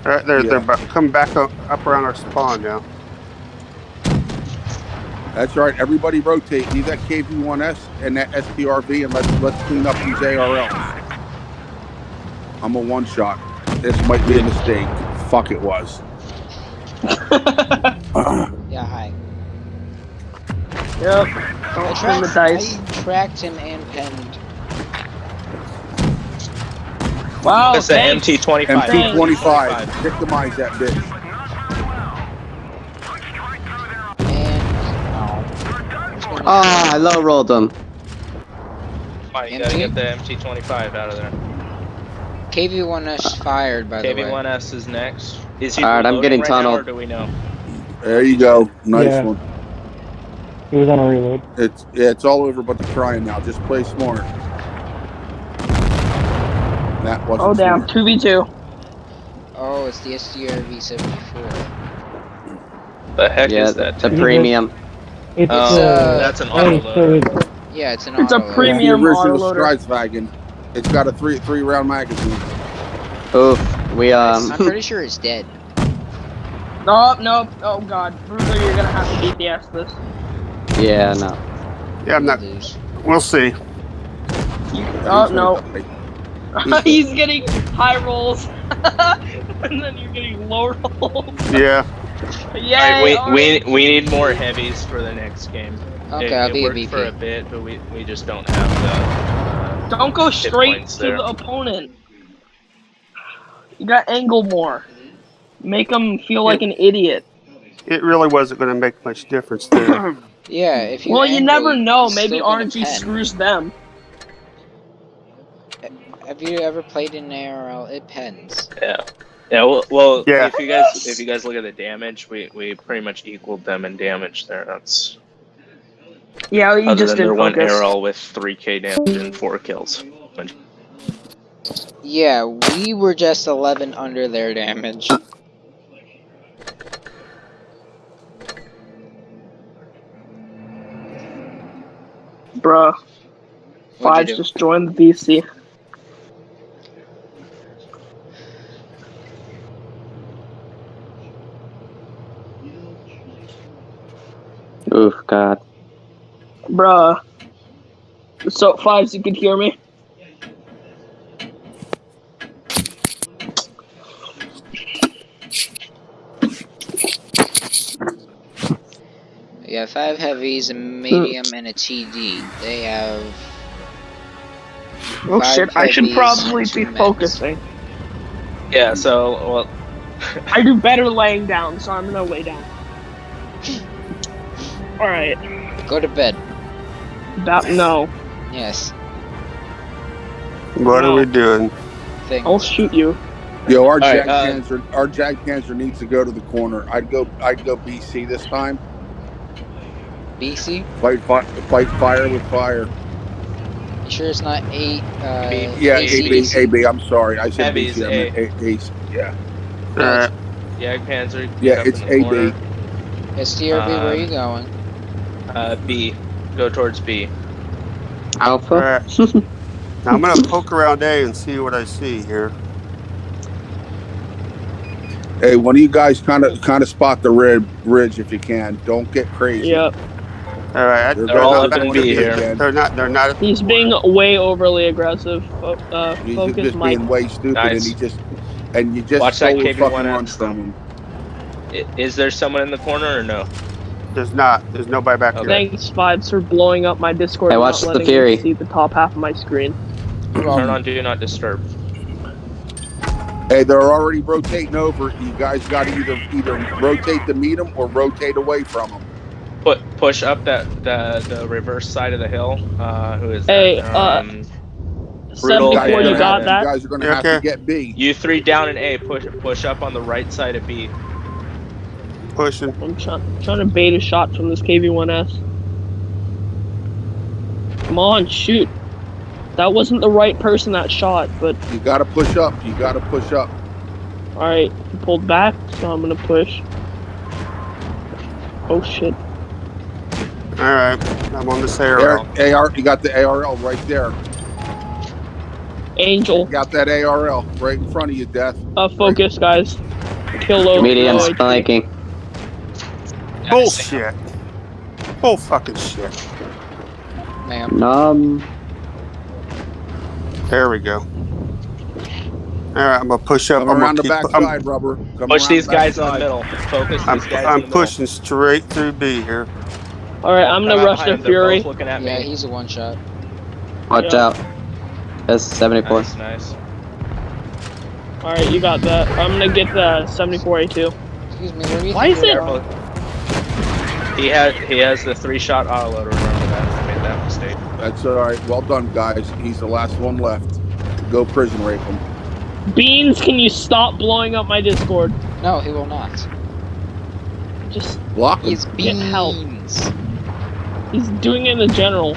All right, they're Yeah. they're coming back up, up around our spawn now. That's right. Everybody rotate. Leave that KV1S and that STRV, and let's let's clean up these ARLs. I'm a one shot. This might be a mistake. Fuck, it was. Yeah, hi. Yep. I Don't spin the tracked, dice. I tracked him and penned. Wow, That's an. MT25. MT25. Victimize that bitch. No. Oh, I low rolled them. Fine, you gotta get the MT25 out of there. KV1S ah. fired by the way. KV1S is next. Is he All right, I'm getting right now, tunneled. or do we know? There you go. Nice Yeah. one. He was on a reload. It's yeah, it's all over but the crying now. Just play smart. That wasn't. Oh damn, smart. two v two. Oh, it's the STRV 74. The heck Yeah, is that? the premium. It's Oh, uh, that's an hey, autoloader. so it's- Yeah, it's an It's a auto loader. It's premium- the original autoloader. Stridsvagn. It's got a three three round magazine. Oof. We um. I'm pretty sure it's dead. Nope, nope. Oh god, Bruiser, you're gonna have to beat the ass this. yeah, no. Yeah, I'm not. We'll see. Oh no, He's- he's getting high rolls, and then you're getting low rolls. Yeah. Yeah. Alright, we, we we need more heavies for the next game. Okay, it, I'll it be a worked for a bit, but we, we just don't have the. Uh, Don't go straight to there. the opponent. You got angle more. Make them feel like an idiot. It really wasn't going to make much difference there. Yeah, if you well, you never know. Maybe still RNG screws them. Have you ever played in ARL? It pens. yeah. Yeah. Well, well Yeah. if you guys if you guys look at the damage, we, we pretty much equaled them in damage there. That's Yeah, you other just than their didn't one focus. arrow with three K damage and four kills. Yeah, we were just 11 under their damage. Bruh. What'd Five just joined the VC. Oof, God. Bruh. So, Fives, you could hear me? Yeah, five heavies, a medium, and a TD. They have. Oh Five shit, I should probably be meds. focusing. Yeah. So well. I do better laying down, so I'm gonna lay down. Alright. Go to bed. That, no. Yes. what are we doing? Thing. I'll shoot you. Yo, our right, Jag uh, Panzer, our Jag Panzer needs to go to the corner. I'd go, I'd go BC this time. BC? Fight, fi- fight fire with fire. You sure it's not eight? Uh, Yeah, AC, AB, DC? AB. I'm sorry, I said Heavy's BC. I meant A- Ace. Yeah, No, Alright, Yeah, Panzer. yeah, it's in corner. AB. it's STRV, where are Um, you going? Uh, B. Go towards B. Alpha? alright. Now I'm going to poke around A and see what I see here. Hey, one of you guys kind of, kind of spot the red ridge if you can. Don't get crazy. Yep. Alright, They're, They're all not going B to here. again. they're not, they're not, He's being way overly aggressive. Uh, He's focus, just Mike. being way stupid, and he just, and you just Watch that stole the KV1 fucking out. runs from him. I- Is there someone in the corner or no? There's not, there's nobody back Okay. here. Thanks, Vibes, for blowing up my Discord Hey, and watch the letting Fury. see the top half of my screen. Turn on Do Not Disturb. Hey, they're already rotating over. You guys got to either either rotate to meet them or rotate away from them. Put push up that the the reverse side of the hill. Uh, who is Hey, that? uh, Um, 74, yeah, you yeah, got You that? guys are going to Yeah, have okay. to get B. you three down in A. Push push up on the right side of B. Pushing. I'm trying, trying to bait a shot from this KV1S. Come on, shoot. That wasn't the right person that shot, but You got to push up. You got to push up. alright, he pulled back, so I'm gonna push. Oh shit. Alright, I'm on this There, arrow. AR, you got the ARL right there. Angel, You got that ARL right in front of you, Death. uh, focus, guys. Kill low. Medium low HP. Flanking. Bullshit. Bull fucking shit. Ma'am. Um, There we go. Alright, I'm gonna push up. Come I'm around the gonna back keep, I'm, side, rubber. Come Push around these the back guys in the middle. Focus I'm, these guys. I'm in the middle. pushing straight through B here. Alright, I'm gonna rush their fury. both looking at Yeah, me. he's a one shot. watch Yeah. out. That's 74. Nice, nice. Alright, you got that. I'm gonna get the 74A2. Excuse me, where do you Why is it- going? He had he has the three shot autoloader. Remember that? I made that mistake. That's all right. Well done, guys. He's the last one left. Go prison rape him. Beans, can you stop blowing up my Discord? No, he will not. Just, Block him. He's Get help. beans. he's doing it in the general.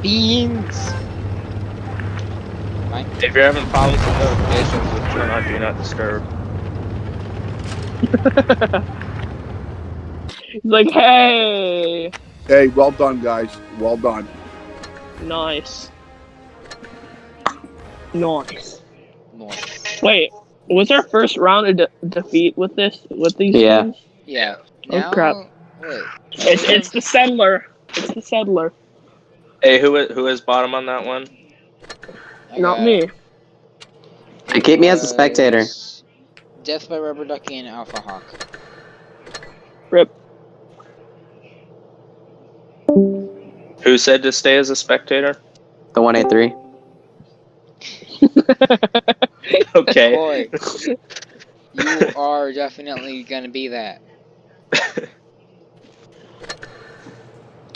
Beans. If you're having problems with notifications, turn on Do Not Disturb. He's like, hey! Hey, well done, guys. Well done. Nice. Nice. Nice. Wait, was our first round a de- defeat with this? With these Yeah. teams? Yeah. Oh, Now, crap. Wait. It's, it's the settler. It's the settler. Hey, who is- who is bottom on that one? I Not got- me. Hey, keep me as a spectator. Death by Rubber Ducky and Alpha Hawk. Rip. Who said to stay as a spectator? The 183. Okay. Boy, you are definitely gonna be that.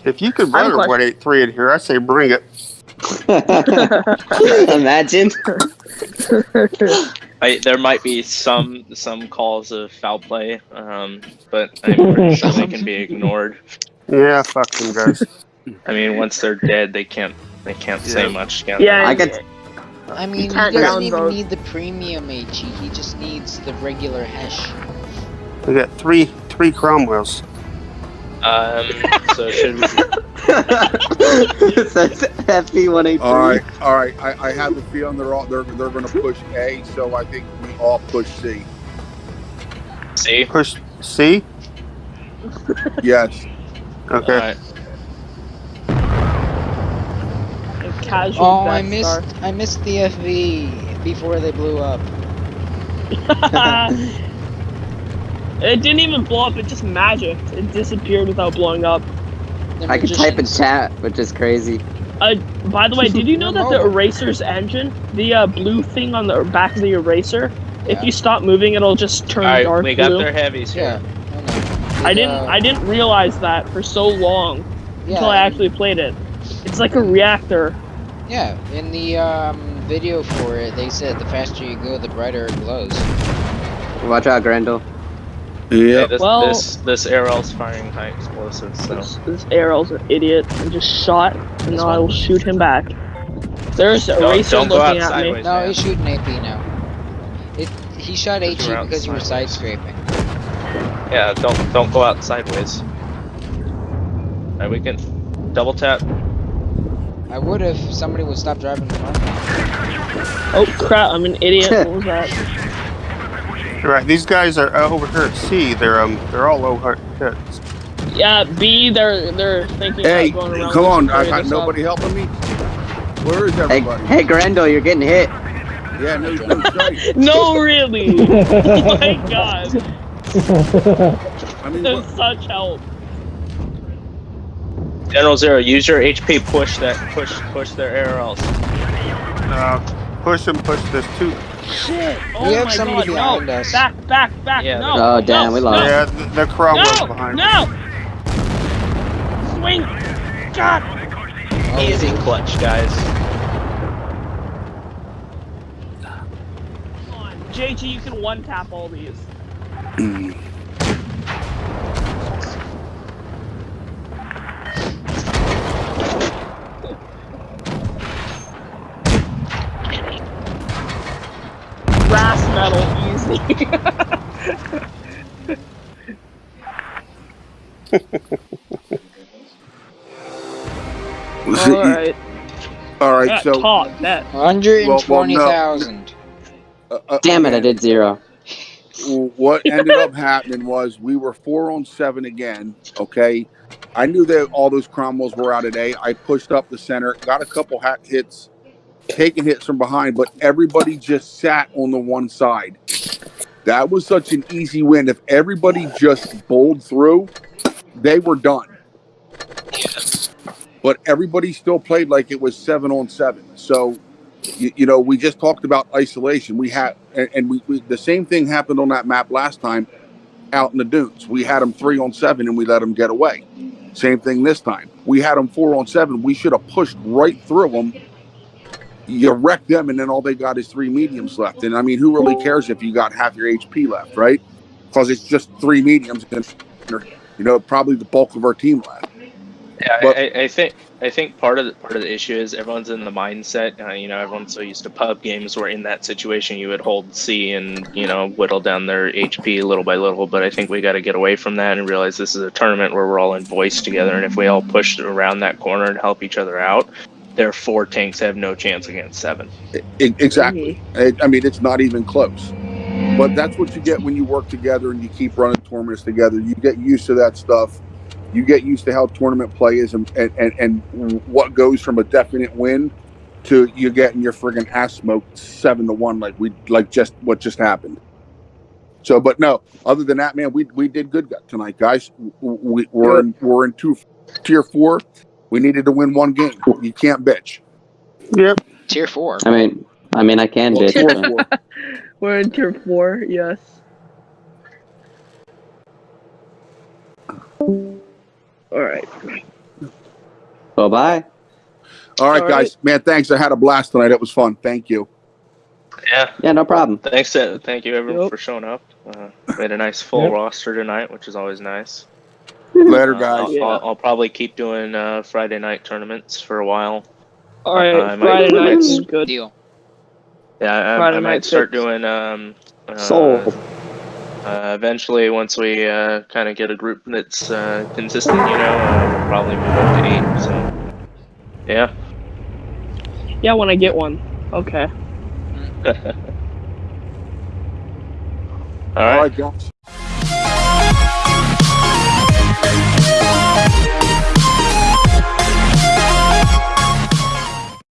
If you could I have run a a 183 in here, I say bring it. Imagine. I, there might be some some calls of foul play, um, but I'm pretty sure they can be ignored. Yeah, fuck them guys. I mean, once they're dead, they can't they can't say much. Can Yeah, I they? could. I mean, he can't doesn't even downvote. need the premium HE. He just needs the regular hash. We got three three Cromwells. Um, so should we, it says FV 183. All right, all right. I, I have a feeling they're all they're they're going to push A, so I think we all push C. C. Push C. Yes. Okay. Alright. Casual Oh, I missed Star. I missed the FV before they blew up. it didn't even blow up. It just magicked. It disappeared without blowing up. They're I could type in chat, which is crazy. Uh, by the way, did you know that the eraser's engine, the uh, blue thing on the back of the eraser, if you stop moving, it'll just turn Alright, dark we got blue. their heavies Yeah. here. I know. I didn't. I didn't realize that for so long yeah, until I actually played it. It's like a reactor. Yeah, in the um, video for it, they said the faster you go, the brighter it glows. Watch out, Grendel. Hey, Yeah. this, Well- this this arrow's firing high explosives, so This, this Arrow's an idiot and just shot, and now I will shoot him back. There's a Don't- eraser don't go looking out at me. No, man. he's shooting AP now. It, he shot Because HE you're because you were outside. side scraping. Yeah, don't don't go out sideways. Alright, we can double tap. I would if somebody would stop driving in front of me. Oh crap! I'm an idiot. what was that? Right. These guys are uh, over here at C. They're um they're all over here. Yeah, B. They're they're thinking Hey, about going around. come on! I got area nobody helping me. Where is Hey, everybody? hey, hey Grendel, you're getting hit. Yeah, no, no. No, really. oh my god, I mean, there's what, such help. General Zero, use your HP. Push that. Push push their arrows. Uh, push them. Push this too. Shit! Oh We have my somebody god, behind no! us. Back, back, back! Yeah, no! Oh, damn, no, we lost. No! Yeah, the, the Cromwell's No! behind. No! Swing! God! Oh, Easy clutch, guys. Come JG, you can one tap all these. Brass metal, easy. see, Alright. all right. Yeah, So, top, bet. 120,000. uh, uh, Damn it, I did zero. What ended up happening was we were four on seven again. Okay, I knew that all those Cromwells were out today. I pushed up the center, got a couple hat hits, taking hits from behind, but everybody just sat on the one side. That was such an easy win. If everybody just bowled through, they were done. But everybody still played like it was seven on seven. So you, you know, we just talked about isolation. We had, and, and we, we the same thing happened on that map last time out in the dunes. We had them three on seven and we let them get away. Same thing this time. We had them four on seven. We should have pushed right through them. You wreck them, and then all they got is three mediums left. And I mean, who really cares if you got half your HP left, right? Because it's just three mediums, and you know, probably the bulk of our team left. Yeah, But- I, I think I think part of the part of the issue is everyone's in the mindset. Uh, you know, everyone's so used to pub games where in that situation you would hold C and you know whittle down their HP little by little. But I think we got to get away from that and realize this is a tournament where we're all in voice together, and if we all push around that corner and help each other out, their four tanks have no chance against seven. I- I- exactly. I, I mean, it's not even close. But that's what you get when you work together and you keep running tournaments together. You get used to that stuff. You get used to how tournament play is and, and, and, and what goes from a definite win to you getting your friggin' ass smoked seven to one like we like just what just happened. So, but no, other than that, man, we we did good tonight, guys. We we're in, we're in two tier four. We needed to win one game. You can't bitch. Yep. Tier four. I mean, I mean, I can Well, bitch. tier four. We're in tier four. Yes. All right. Bye bye. All right, All guys, man. Thanks. I had a blast tonight. It was fun. Thank you. Yeah. Yeah, no problem. Thanks, uh, thank you everyone Yep. for showing up. Uh, we had a nice full Yep. roster tonight, which is always nice. Later, Uh, guys. I'll, Yeah. I'll, I'll probably keep doing uh, Friday night tournaments for a while. All right. Uh, Friday might night's good. Deal. Yeah, I, Friday I might start fits. doing um, uh, Sold. Uh, eventually, once we uh, kind of get a group that's uh, consistent, you know, uh, we'll probably move up to eight. So, yeah. Yeah, when I get one. Okay. All right.